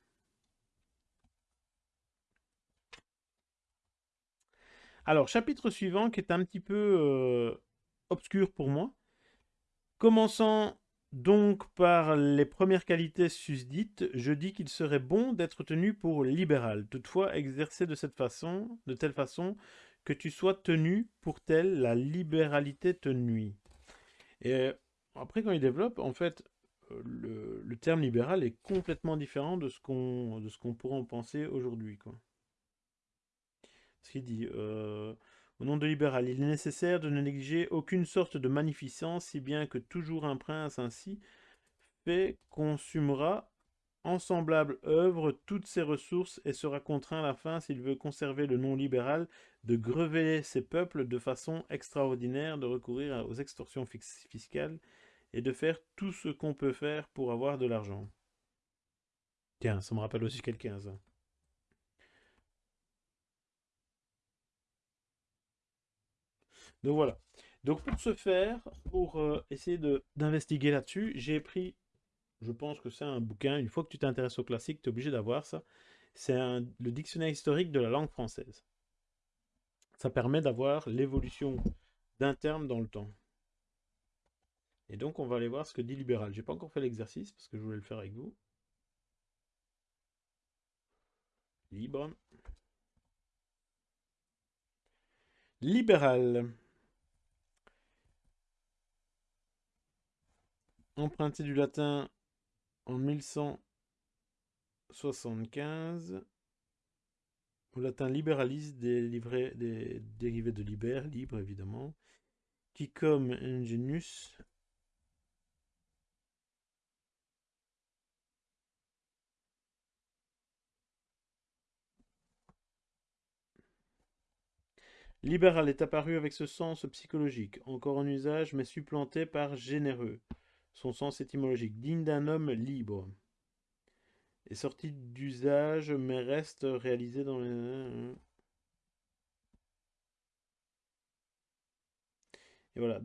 Alors, chapitre suivant qui est un petit peu euh, obscur pour moi. Commençant donc, par les premières qualités susdites, je dis qu'il serait bon d'être tenu pour libéral, toutefois exercer de cette façon, de telle façon que tu sois tenu pour telle la libéralité te nuit. Et après, quand il développe, en fait, le, terme libéral est complètement différent de ce qu'on pourrait en penser aujourd'hui. Ce qu'il dit, euh, au nom de libéral, il est nécessaire de ne négliger aucune sorte de magnificence, si bien que toujours un prince ainsi fait consumera en semblable œuvre toutes ses ressources et sera contraint à la fin, s'il veut conserver le nom libéral, de grever ses peuples de façon extraordinaire, de recourir aux extorsions fiscales et de faire tout ce qu'on peut faire pour avoir de l'argent. Tiens, ça me rappelle aussi quelqu'un. Donc voilà. Donc pour ce faire, pour euh, essayer d'investiguer là-dessus, j'ai pris, je pense que c'est un bouquin, une fois que tu t'intéresses au classique, tu es obligé d'avoir ça. C'est le dictionnaire historique de la langue française. Ça permet d'avoir l'évolution d'un terme dans le temps. Et donc on va aller voir ce que dit libéral. J'ai pas encore fait l'exercice parce que je voulais le faire avec vous. Libre. Libéral. Emprunté du latin en 1175. Au latin libéraliste, des, des dérivés de liber, libre évidemment, qui comme ingenius Libéral est apparu avec ce sens psychologique, encore en usage, mais supplanté par généreux. Son sens étymologique, digne d'un homme libre. Est sorti d'usage, mais reste réalisé dans les... Et voilà.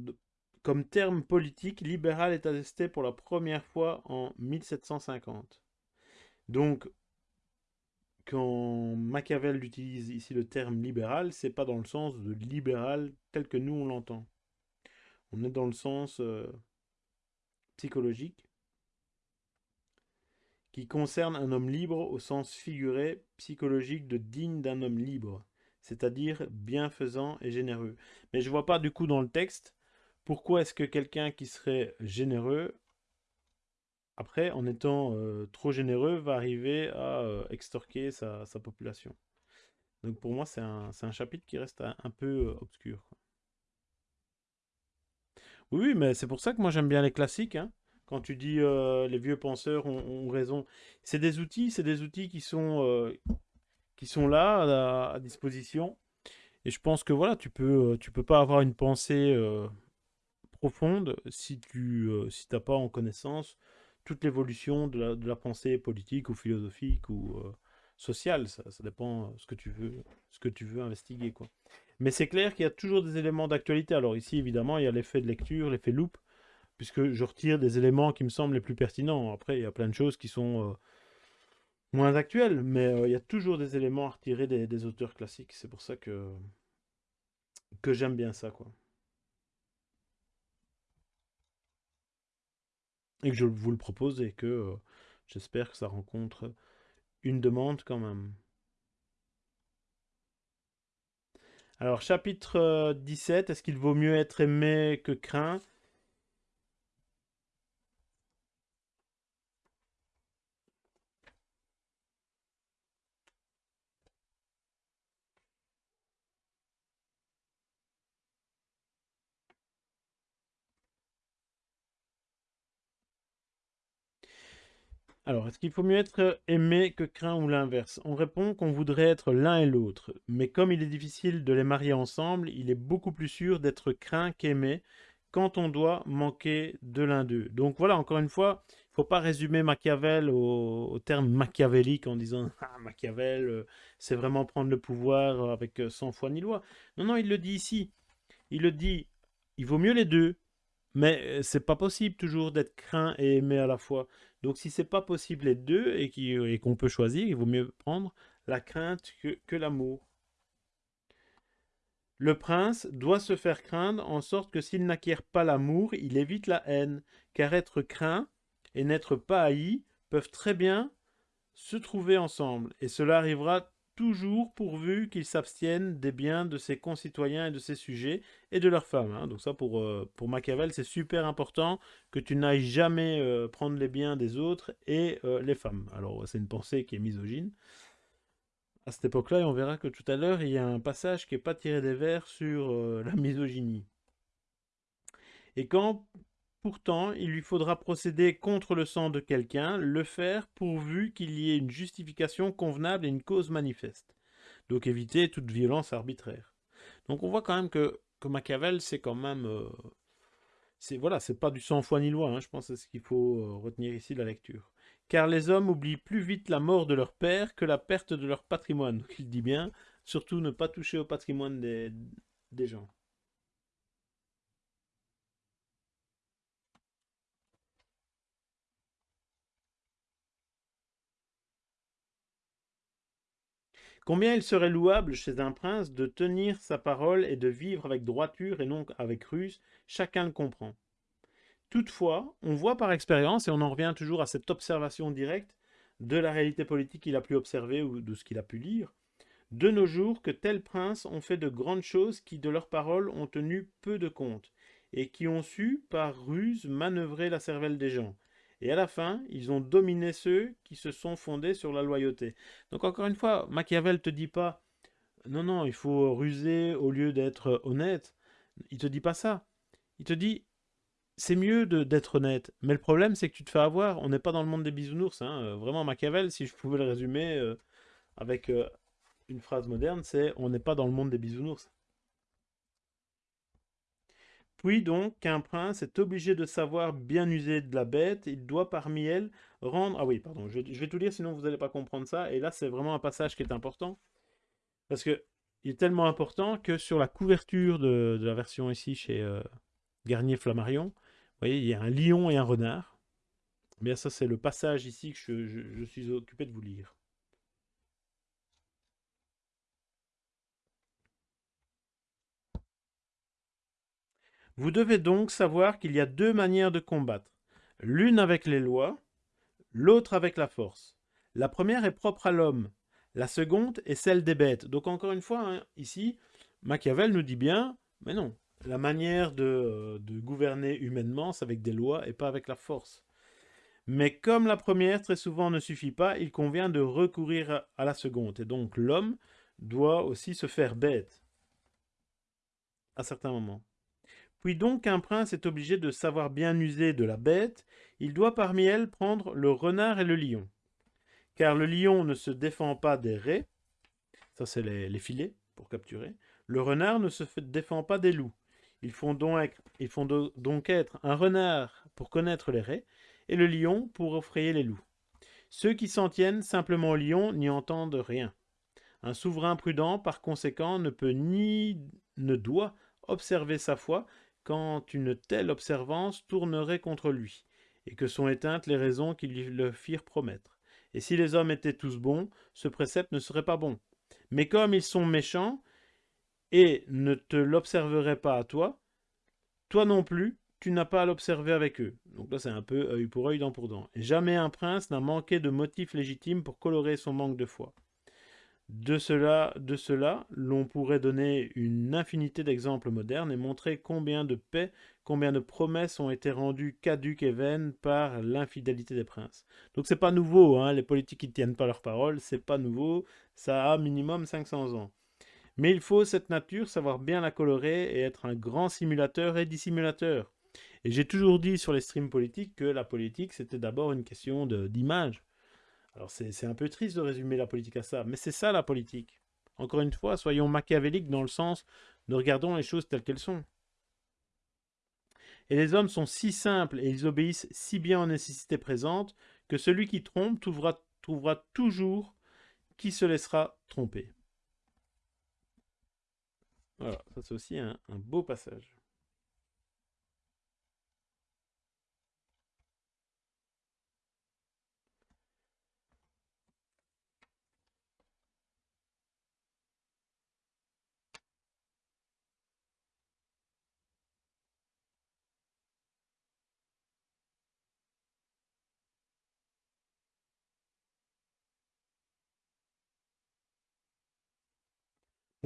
Comme terme politique, libéral est attesté pour la première fois en 1750. Donc, quand Machiavel utilise ici le terme libéral, c'est pas dans le sens de libéral tel que nous on l'entend. On est dans le sens euh, psychologique qui concerne un homme libre au sens figuré psychologique de digne d'un homme libre, c'est-à-dire bienfaisant et généreux. Mais je vois pas du coup dans le texte pourquoi est-ce que quelqu'un qui serait généreux après, en étant euh, trop généreux, va arriver à euh, extorquer sa, population. Donc pour moi, c'est un, chapitre qui reste un, peu euh, obscur. Oui, mais c'est pour ça que moi j'aime bien les classiques. Hein. Quand tu dis les vieux penseurs ont, raison, c'est des outils, c'est des outils qui sont, qui sont là à, disposition. Et je pense que voilà, tu peux, tu peux pas avoir une pensée profonde si tu si t'as pas en connaissance toute l'évolution de la, pensée politique ou philosophique ou euh, sociale. Ça, dépend ce que tu veux, ce que tu veux investiguer. Quoi. Mais c'est clair qu'il y a toujours des éléments d'actualité. Alors ici, évidemment, il y a l'effet de lecture, l'effet loupe, puisque je retire des éléments qui me semblent les plus pertinents. Après, il y a plein de choses qui sont euh, moins actuelles, mais euh, il y a toujours des éléments à retirer des, des auteurs classiques. C'est pour ça que, que j'aime bien ça. quoi. et que je vous le propose et que euh, j'espère que ça rencontre une demande quand même. Alors chapitre 17, euh, est-ce qu'il vaut mieux être aimé que craint? Alors, est-ce qu'il faut mieux être aimé que craint ou l'inverse? On répond qu'on voudrait être l'un et l'autre, mais comme il est difficile de les marier ensemble, il est beaucoup plus sûr d'être craint qu'aimé quand on doit manquer de l'un d'eux. Donc voilà, encore une fois, il ne faut pas résumer Machiavel au, terme machiavélique en disant <laughs> « Ah, Machiavel, euh, c'est vraiment prendre le pouvoir avec euh, sans foi ni loi ». Non, non, il le dit ici. Il le dit, il vaut mieux les deux, mais euh, c'est pas possible toujours d'être craint et aimé à la fois. Donc si c'est pas possible les deux et qu'on peut choisir, il vaut mieux prendre la crainte que, l'amour. Le prince doit se faire craindre en sorte que s'il n'acquiert pas l'amour, il évite la haine, car être craint et n'être pas haï peuvent très bien se trouver ensemble, et cela arrivera toujours pourvu qu'il s'abstienne des biens de ses concitoyens et de ses sujets et de leurs femmes. Hein. Donc ça, pour, euh, pour Machiavel, c'est super important que tu n'ailles jamais euh, prendre les biens des autres et euh, les femmes. Alors, c'est une pensée qui est misogyne à cette époque-là, et on verra que tout à l'heure, il y a un passage qui n'est pas tiré des vers sur la misogynie. Et quand Pourtant, il lui faudra procéder contre le sang de quelqu'un, le faire pourvu qu'il y ait une justification convenable et une cause manifeste. Donc éviter toute violence arbitraire. Donc on voit quand même que, Machiavel, c'est quand même... Euh, c'est voilà, c'est pas du sang foi ni loi, hein, je pense c'est ce qu'il faut euh, retenir ici de la lecture. Car les hommes oublient plus vite la mort de leur père que la perte de leur patrimoine. Il dit bien, surtout ne pas toucher au patrimoine des gens. Combien il serait louable chez un prince de tenir sa parole et de vivre avec droiture et non avec ruse, chacun le comprend. Toutefois, on voit par expérience, et on en revient toujours à cette observation directe de la réalité politique qu'il a pu observer ou de ce qu'il a pu lire, de nos jours que tels princes ont fait de grandes choses qui de leurs paroles ont tenu peu de compte, et qui ont su, par ruse, manœuvrer la cervelle des gens, et à la fin, ils ont dominé ceux qui se sont fondés sur la loyauté. Donc encore une fois, Machiavel te dit pas non, non, il faut ruser au lieu d'être honnête. Il te dit pas ça. Il te dit c'est mieux d'être honnête. Mais le problème, c'est que tu te fais avoir. On n'est pas dans le monde des bisounours. Hein. Euh, vraiment, Machiavel, si je pouvais le résumer euh, avec euh, une phrase moderne, c'est on n'est pas dans le monde des bisounours. Puis donc qu'un prince est obligé de savoir bien user de la bête, il doit parmi elles rendre... Ah oui, pardon, je, vais tout lire sinon vous n'allez pas comprendre ça. Et là, c'est vraiment un passage qui est important. Parce que il est tellement important que sur la couverture de, la version ici chez euh, Garnier Flammarion, vous voyez, il y a un lion et un renard. Eh bien ça, c'est le passage ici que je suis occupé de vous lire. Vous devez donc savoir qu'il y a deux manières de combattre, l'une avec les lois, l'autre avec la force. La première est propre à l'homme, la seconde est celle des bêtes. Donc encore une fois, hein, ici, Machiavel nous dit bien, mais non, la manière de, de gouverner humainement, c'est avec des lois et pas avec la force. Mais comme la première très souvent ne suffit pas, il convient de recourir à la seconde. Et donc l'homme doit aussi se faire bête à certains moments. Puis donc un prince est obligé de savoir bien user de la bête, il doit parmi elles prendre le renard et le lion. Car le lion ne se défend pas des raies, ça c'est les, filets pour capturer, le renard ne se défend pas des loups. Ils font, donc, être un renard pour connaître les raies, et le lion pour effrayer les loups. Ceux qui s'en tiennent simplement au lion n'y entendent rien. Un souverain prudent, par conséquent, ne peut ni ne doit observer sa foi quand une telle observance tournerait contre lui, et que sont éteintes les raisons qui lui le firent promettre. Et si les hommes étaient tous bons, ce précepte ne serait pas bon. Mais comme ils sont méchants, et ne te l'observeraient pas à toi, toi non plus, tu n'as pas à l'observer avec eux. Donc là, c'est un peu œil pour œil, dent pour dent. Jamais un prince n'a manqué de motifs légitimes pour colorer son manque de foi. De cela, de cela l'on pourrait donner une infinité d'exemples modernes et montrer combien de paix, combien de promesses ont été rendues caduques et vaines par l'infidélité des princes. Donc c'est pas nouveau, hein, les politiques qui ne tiennent pas leurs paroles, c'est pas nouveau, ça a minimum 500 ans. Mais il faut cette nature, savoir bien la colorer et être un grand simulateur et dissimulateur. Et j'ai toujours dit sur les streams politiques que la politique c'était d'abord une question d'image. Alors c'est un peu triste de résumer la politique à ça, mais c'est ça la politique. Encore une fois, soyons machiavéliques dans le sens de regardons les choses telles qu'elles sont. Et les hommes sont si simples et ils obéissent si bien aux nécessités présentes que celui qui trompe trouvera, trouvera toujours qui se laissera tromper. Voilà, ça c'est aussi un beau passage.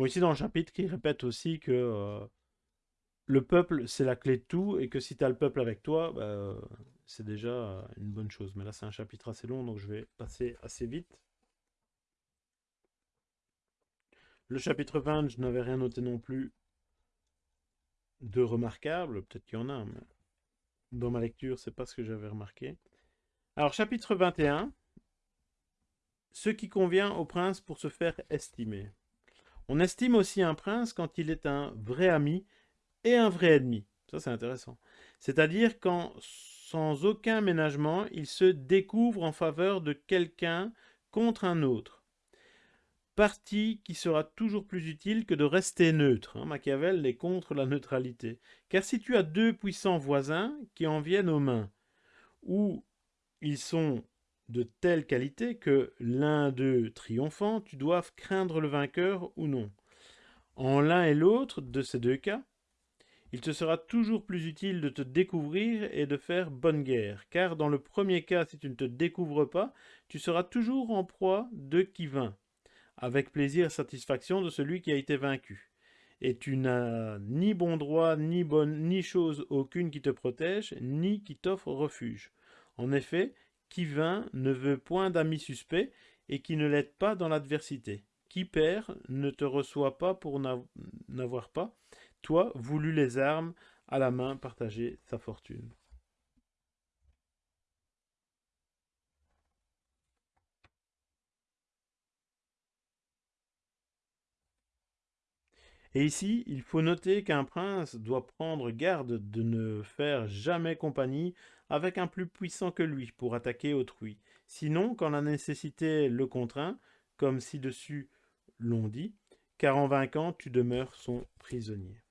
Ici dans le chapitre, il répète aussi que euh, le peuple, c'est la clé de tout, et que si tu as le peuple avec toi, bah, c'est déjà une bonne chose. Mais là, c'est un chapitre assez long, donc je vais passer assez vite. Le chapitre 20, je n'avais rien noté non plus de remarquable. Peut-être qu'il y en a, mais dans ma lecture, c'est pas ce que j'avais remarqué. Alors, chapitre 21. Ce qui convient au prince pour se faire estimer. On estime aussi un prince quand il est un vrai ami et un vrai ennemi. Ça, c'est intéressant. C'est-à-dire quand, sans aucun ménagement, il se découvre en faveur de quelqu'un contre un autre. Parti qui sera toujours plus utile que de rester neutre. Hein. Machiavel est contre la neutralité. Car si tu as deux puissants voisins qui en viennent aux mains, ou ils sont de telle qualité que l'un d'eux triomphant, tu dois craindre le vainqueur ou non. En l'un et l'autre de ces deux cas, il te sera toujours plus utile de te découvrir et de faire bonne guerre, car dans le premier cas, si tu ne te découvres pas, tu seras toujours en proie de qui vint, avec plaisir et satisfaction de celui qui a été vaincu. Et tu n'as ni bon droit, ni bonne, ni chose aucune qui te protège, ni qui t'offre refuge. En effet, qui vint ne veut point d'amis suspects et qui ne l'aide pas dans l'adversité. Qui perd ne te reçoit pas pour n'avoir pas, toi, voulu les armes à la main partager sa fortune. Et ici, il faut noter qu'un prince doit prendre garde de ne faire jamais compagnie avec un plus puissant que lui pour attaquer autrui. Sinon, quand la nécessité le contraint, comme ci-dessus l'on dit, car en vainquant, tu demeures son prisonnier.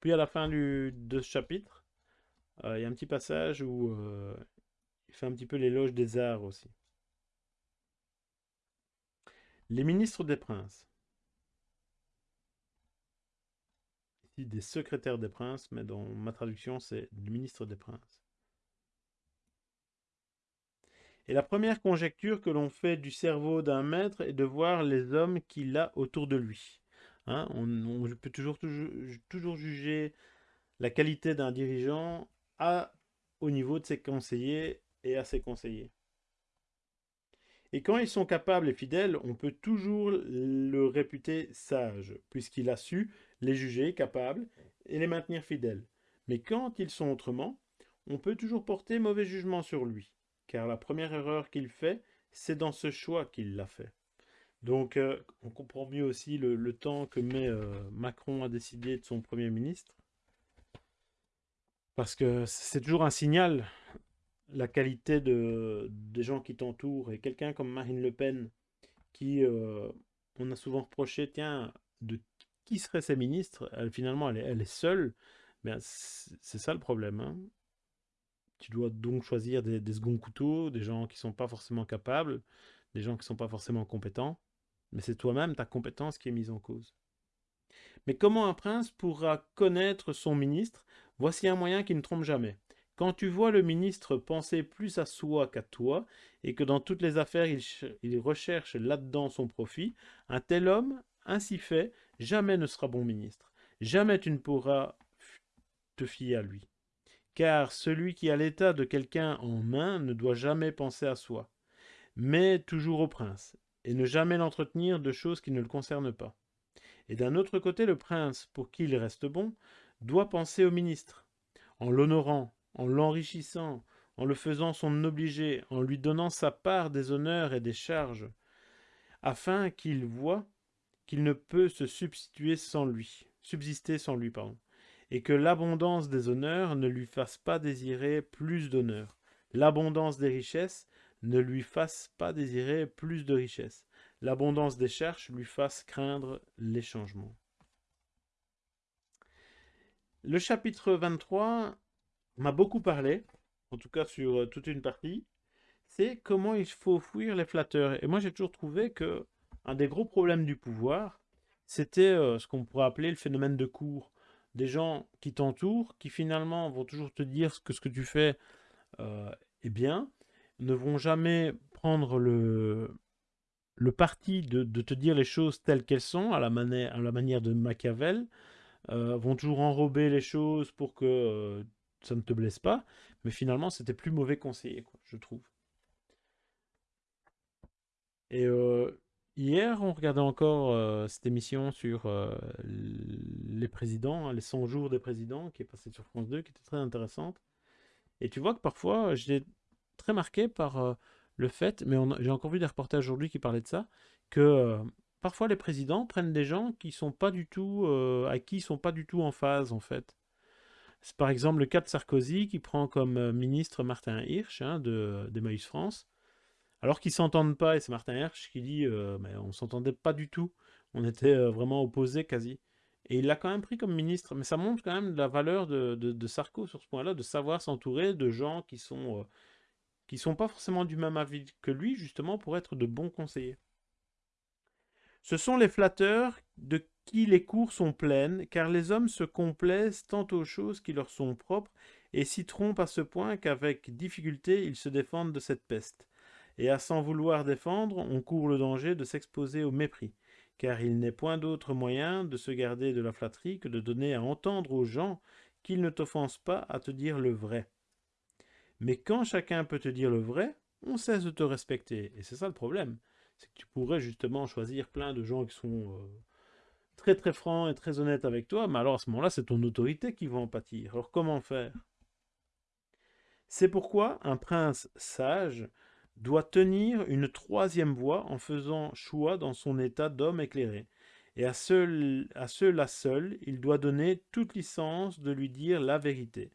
Puis à la fin du, de ce chapitre, euh, il y a un petit passage où euh, il fait un petit peu l'éloge des arts aussi. Les ministres des princes. Ici, des secrétaires des princes, mais dans ma traduction, c'est le ministre des princes. Et la première conjecture que l'on fait du cerveau d'un maître est de voir les hommes qu'il a autour de lui. Hein, on, peut toujours, toujours, juger la qualité d'un dirigeant à, au niveau de ses conseillers et à ses conseillers. Et quand ils sont capables et fidèles, on peut toujours le réputer sage, puisqu'il a su les juger capables et les maintenir fidèles. Mais quand ils sont autrement, on peut toujours porter mauvais jugement sur lui, car la première erreur qu'il fait, c'est dans ce choix qu'il l'a fait. Donc euh, on comprend mieux aussi le, temps que met euh, Macron à décider de son Premier ministre. Parce que c'est toujours un signal, la qualité de, des gens qui t'entourent. Et quelqu'un comme Marine Le Pen, qui, euh, on a souvent reproché, tiens, de qui seraient ses ministres? Finalement, elle est, seule. Mais c'est ça le problème. Hein. Tu dois donc choisir des, des seconds couteaux, des gens qui sont pas forcément capables, des gens qui sont pas forcément compétents mais c'est toi-même ta compétence qui est mise en cause. Mais comment un prince pourra connaître son ministre? Voici un moyen qui ne trompe jamais. Quand tu vois le ministre penser plus à soi qu'à toi, et que dans toutes les affaires il, recherche là-dedans son profit, un tel homme, ainsi fait, jamais ne sera bon ministre. Jamais tu ne pourras te fier à lui. Car celui qui a l'état de quelqu'un en main ne doit jamais penser à soi, mais toujours au prince, et ne jamais l'entretenir de choses qui ne le concernent pas. Et d'un autre côté, le prince, pour qui il reste bon, doit penser au ministre, en l'honorant, en l'enrichissant, en le faisant son obligé, en lui donnant sa part des honneurs et des charges, afin qu'il voie qu'il ne peut se substituer sans lui, subsister sans lui, pardon, et que l'abondance des honneurs ne lui fasse pas désirer plus d'honneurs, l'abondance des richesses ne lui fasse pas désirer plus de richesse. L'abondance des cherches lui fasse craindre les changements. Le chapitre 23 m'a beaucoup parlé, en tout cas sur euh, toute une partie, c'est comment il faut fuir les flatteurs. Et moi j'ai toujours trouvé que un des gros problèmes du pouvoir, c'était euh, ce qu'on pourrait appeler le phénomène de cours. Des gens qui t'entourent, qui finalement vont toujours te dire que ce que tu fais euh, est bien, ne vont jamais prendre le, le parti de, te dire les choses telles qu'elles sont, à la, manière, à la manière de Machiavel, vont toujours enrober les choses pour que ça ne te blesse pas, mais finalement c'était plus mauvais conseiller, quoi, je trouve. Et euh, hier, on regardait encore cette émission sur les présidents, hein, les 100 jours des présidents, qui est passée sur France 2, qui était très intéressante. Et tu vois que parfois, j'ai très marqué par euh, le fait, mais j'ai encore vu des reportages aujourd'hui qui parlaient de ça, que euh, parfois les présidents prennent des gens qui sont pas du tout, euh, à qui ils sont pas du tout en phase en fait. C'est par exemple le cas de Sarkozy qui prend comme ministre Martin Hirsch hein, de d'Emmaüs France, alors qu'ils s'entendent pas et c'est Martin Hirsch qui dit mais on s'entendait pas du tout, on était vraiment opposés quasi. Et il l'a quand même pris comme ministre, mais ça montre quand même la valeur de, de, de Sarko sur ce point-là, de savoir s'entourer de gens qui sont qui sont pas forcément du même avis que lui, justement, pour être de bons conseillers. Ce sont les flatteurs de qui les cours sont pleines, car les hommes se complaisent tant aux choses qui leur sont propres, et s'y trompent à ce point qu'avec difficulté ils se défendent de cette peste. Et à s'en vouloir défendre, on court le danger de s'exposer au mépris, car il n'est point d'autre moyen de se garder de la flatterie que de donner à entendre aux gens qu'ils ne t'offensent pas à te dire le vrai. Mais quand chacun peut te dire le vrai, on cesse de te respecter. Et c'est ça le problème. C'est que tu pourrais justement choisir plein de gens qui sont euh, très très francs et très honnêtes avec toi, mais alors à ce moment-là, c'est ton autorité qui va en pâtir. Alors comment faire? C'est pourquoi un prince sage doit tenir une troisième voix en faisant choix dans son état d'homme éclairé. Et à, à ceux-là seuls, il doit donner toute licence de lui dire la vérité.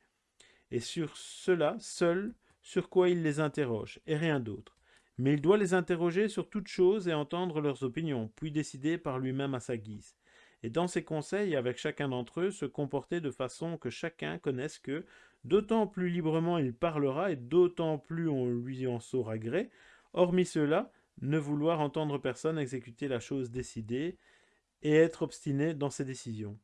Et sur cela seul, sur quoi il les interroge, et rien d'autre. Mais il doit les interroger sur toute chose et entendre leurs opinions, puis décider par lui-même à sa guise. Et dans ses conseils avec chacun d'entre eux, se comporter de façon que chacun connaisse que, d'autant plus librement il parlera et d'autant plus on lui en saura gré, hormis cela, ne vouloir entendre personne exécuter la chose décidée et être obstiné dans ses décisions.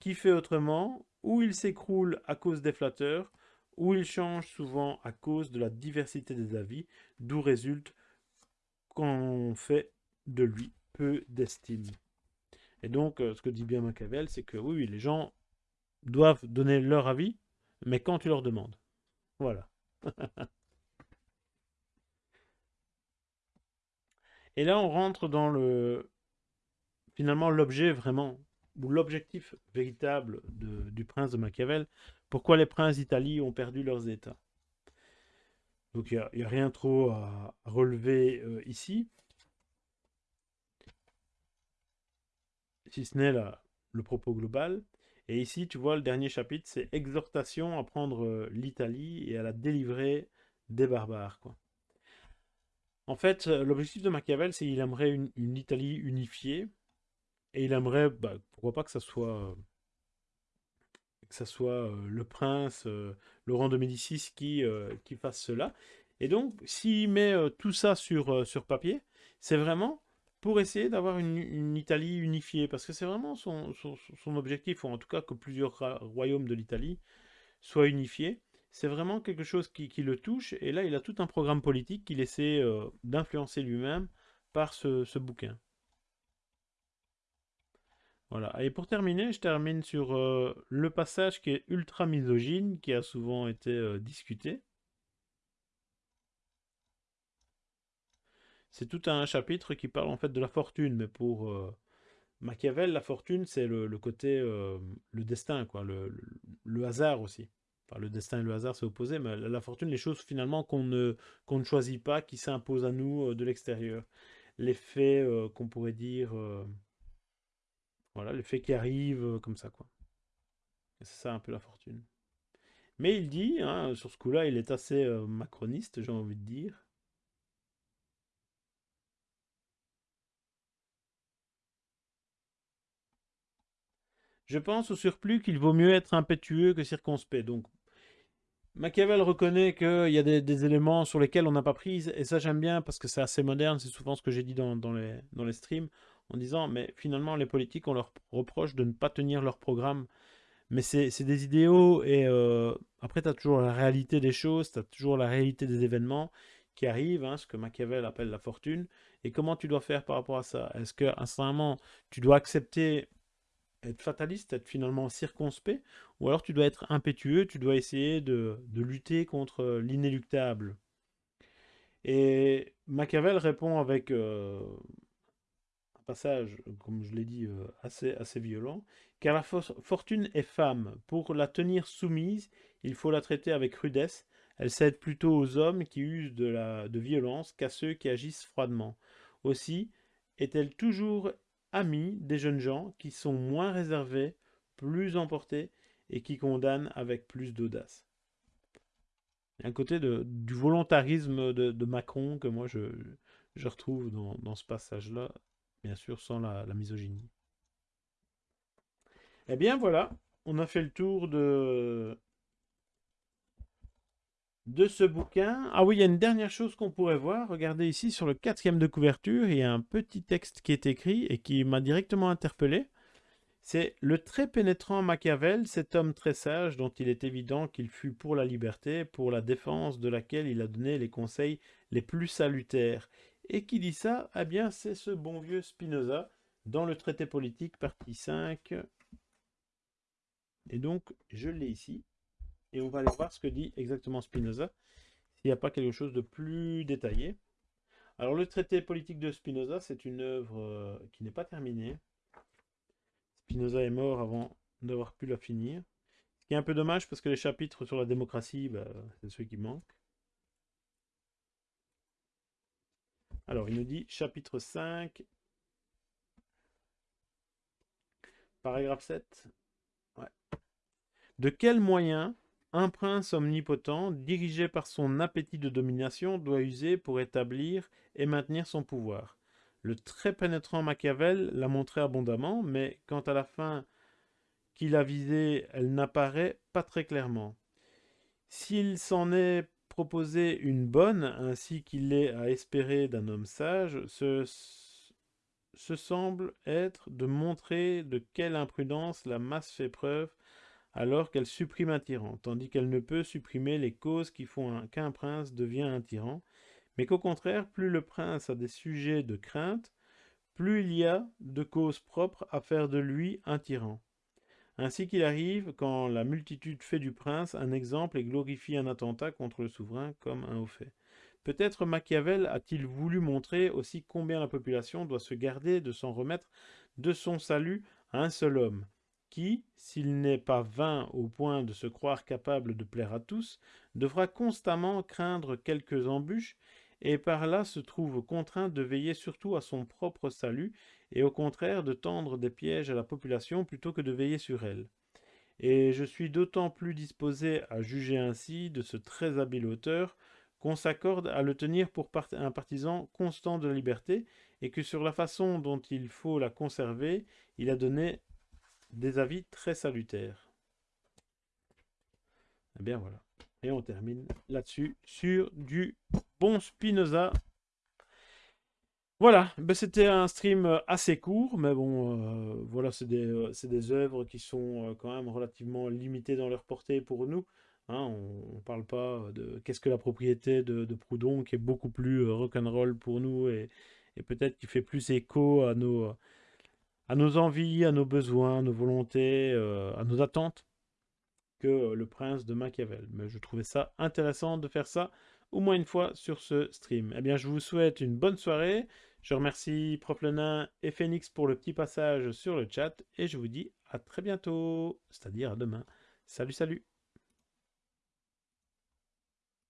Qui fait autrement, ou il s'écroule à cause des flatteurs, ou il change souvent à cause de la diversité des avis, d'où résulte qu'on fait de lui peu d'estime. Et donc, euh, ce que dit bien Machiavel, c'est que oui, les gens doivent donner leur avis, mais quand tu leur demandes. Voilà. <laughs> Et là, on rentre dans le finalement l'objet vraiment, ou l'objectif véritable du prince de Machiavel, pourquoi les princes d'Italie ont perdu leurs états? Donc il n'y a, rien trop à relever euh, ici, si ce n'est le propos global. Et ici, tu vois, le dernier chapitre, c'est exhortation à prendre euh, l'Italie et à la délivrer des barbares. En fait, euh, l'objectif de Machiavel, c'est qu'il aimerait une, Italie unifiée, et il aimerait, bah, pourquoi pas que ça soit que ça soit le prince Laurent de Médicis qui, qui fasse cela. Et donc, s'il met tout ça sur, sur papier, c'est vraiment pour essayer d'avoir une, Italie unifiée, parce que c'est vraiment son, objectif, ou en tout cas que plusieurs royaumes de l'Italie soient unifiés. C'est vraiment quelque chose qui, le touche, et là il a tout un programme politique qu'il essaie d'influencer lui-même par ce, ce bouquin. Voilà. Et pour terminer, je termine sur euh, le passage qui est ultra misogyne, qui a souvent été euh, discuté. C'est tout un chapitre qui parle en fait de la fortune, mais pour euh, Machiavel, la fortune, c'est le, côté, le destin, quoi, le, hasard aussi. Enfin, le destin et le hasard, c'est opposé, mais la, fortune, les choses finalement qu'on ne, ne choisit pas, qui s'imposent à nous de l'extérieur. Les faits qu'on pourrait dire voilà, le fait qu'il arrive euh, comme ça, quoi. C'est ça un peu la fortune. Mais il dit, hein, sur ce coup-là, il est assez euh, macroniste, j'ai envie de dire. Je pense au surplus qu'il vaut mieux être impétueux que circonspect. Donc, Machiavel reconnaît qu'il y a des, éléments sur lesquels on n'a pas prise, et ça j'aime bien parce que c'est assez moderne, c'est souvent ce que j'ai dit dans, les, streams en disant mais finalement les politiques on leur reproche de ne pas tenir leur programme. Mais c'est des idéaux et euh, après tu as toujours la réalité des choses, tu as toujours la réalité des événements qui arrivent, hein, ce que Machiavel appelle la fortune, et comment tu dois faire par rapport à ça? Est-ce certain moment tu dois accepter être fataliste, être finalement circonspect, ou alors tu dois être impétueux, tu dois essayer de, lutter contre l'inéluctable. Et Machiavel répond avec euh, passage, comme je l'ai dit, euh, assez, assez violent, car la fortune est femme. Pour la tenir soumise, il faut la traiter avec rudesse. Elle cède plutôt aux hommes qui usent de, la, de violence qu'à ceux qui agissent froidement. Aussi est-elle toujours amie des jeunes gens qui sont moins réservés, plus emportés et qui condamnent avec plus d'audace. Il y a un côté du volontarisme de, Macron que moi je, retrouve dans, dans ce passage-là bien sûr sans la, misogynie. Eh bien voilà, on a fait le tour de, de ce bouquin. Ah oui, il y a une dernière chose qu'on pourrait voir. Regardez ici sur le quatrième de couverture, il y a un petit texte qui est écrit et qui m'a directement interpellé. C'est le très pénétrant Machiavel, cet homme très sage dont il est évident qu'il fut pour la liberté, pour la défense de laquelle il a donné les conseils les plus salutaires. Et qui dit ça? Eh bien, c'est ce bon vieux Spinoza dans le traité politique, partie 5. Et donc, je l'ai ici. Et on va aller voir ce que dit exactement Spinoza, s'il n'y a pas quelque chose de plus détaillé. Alors, le traité politique de Spinoza, c'est une œuvre euh, qui n'est pas terminée. Spinoza est mort avant d'avoir pu la finir. Ce qui est un peu dommage parce que les chapitres sur la démocratie, bah, c'est ceux qui manquent. Alors, il nous dit chapitre 5, paragraphe 7. De quels moyens un prince omnipotent, dirigé par son appétit de domination, doit user pour établir et maintenir son pouvoir Le très pénétrant Machiavel l'a montré abondamment, mais quant à la fin qu'il a visée, elle n'apparaît pas très clairement. S'il s'en est proposé une bonne, ainsi qu'il est à espérer d'un homme sage, ce semble être de montrer de quelle imprudence la masse fait preuve alors qu'elle supprime un tyran, tandis qu'elle ne peut supprimer les causes qui font qu'un prince devient un tyran, mais qu'au contraire, plus le prince a des sujets de crainte, plus il y a de causes propres à faire de lui un tyran. Ainsi qu'il arrive, quand la multitude fait du prince un exemple et glorifie un attentat contre le souverain comme un haut fait. Peut-être Machiavel a-t-il voulu montrer aussi combien la population doit se garder de s'en remettre de son salut à un seul homme, qui, s'il n'est pas vain au point de se croire capable de plaire à tous, devra constamment craindre quelques embûches, et par là se trouve contraint de veiller surtout à son propre salut, et au contraire de tendre des pièges à la population plutôt que de veiller sur elle. Et je suis d'autant plus disposé à juger ainsi de ce très habile auteur qu'on s'accorde à le tenir pour un partisan constant de la liberté, et que sur la façon dont il faut la conserver, il a donné des avis très salutaires. Eh bien voilà. Et on termine là-dessus sur du bon Spinoza. Voilà, ben c'était un stream assez court, mais bon, euh, voilà, c'est des, euh, des, œuvres qui sont euh, quand même relativement limitées dans leur portée pour nous. Hein. on ne parle pas de qu'est-ce que la propriété de, Proudhon, qui est beaucoup plus rock'n'roll pour nous et, et peut-être qui fait plus écho à nos, à nos envies, à nos besoins, à nos volontés, euh, à nos attentes que le prince de Machiavel. Mais je trouvais ça intéressant de faire ça au moins une fois sur ce stream. Eh bien, je vous souhaite une bonne soirée. Je remercie Prof Lenin et Phoenix pour le petit passage sur le chat et je vous dis à très bientôt, c'est-à-dire à demain. Salut, salut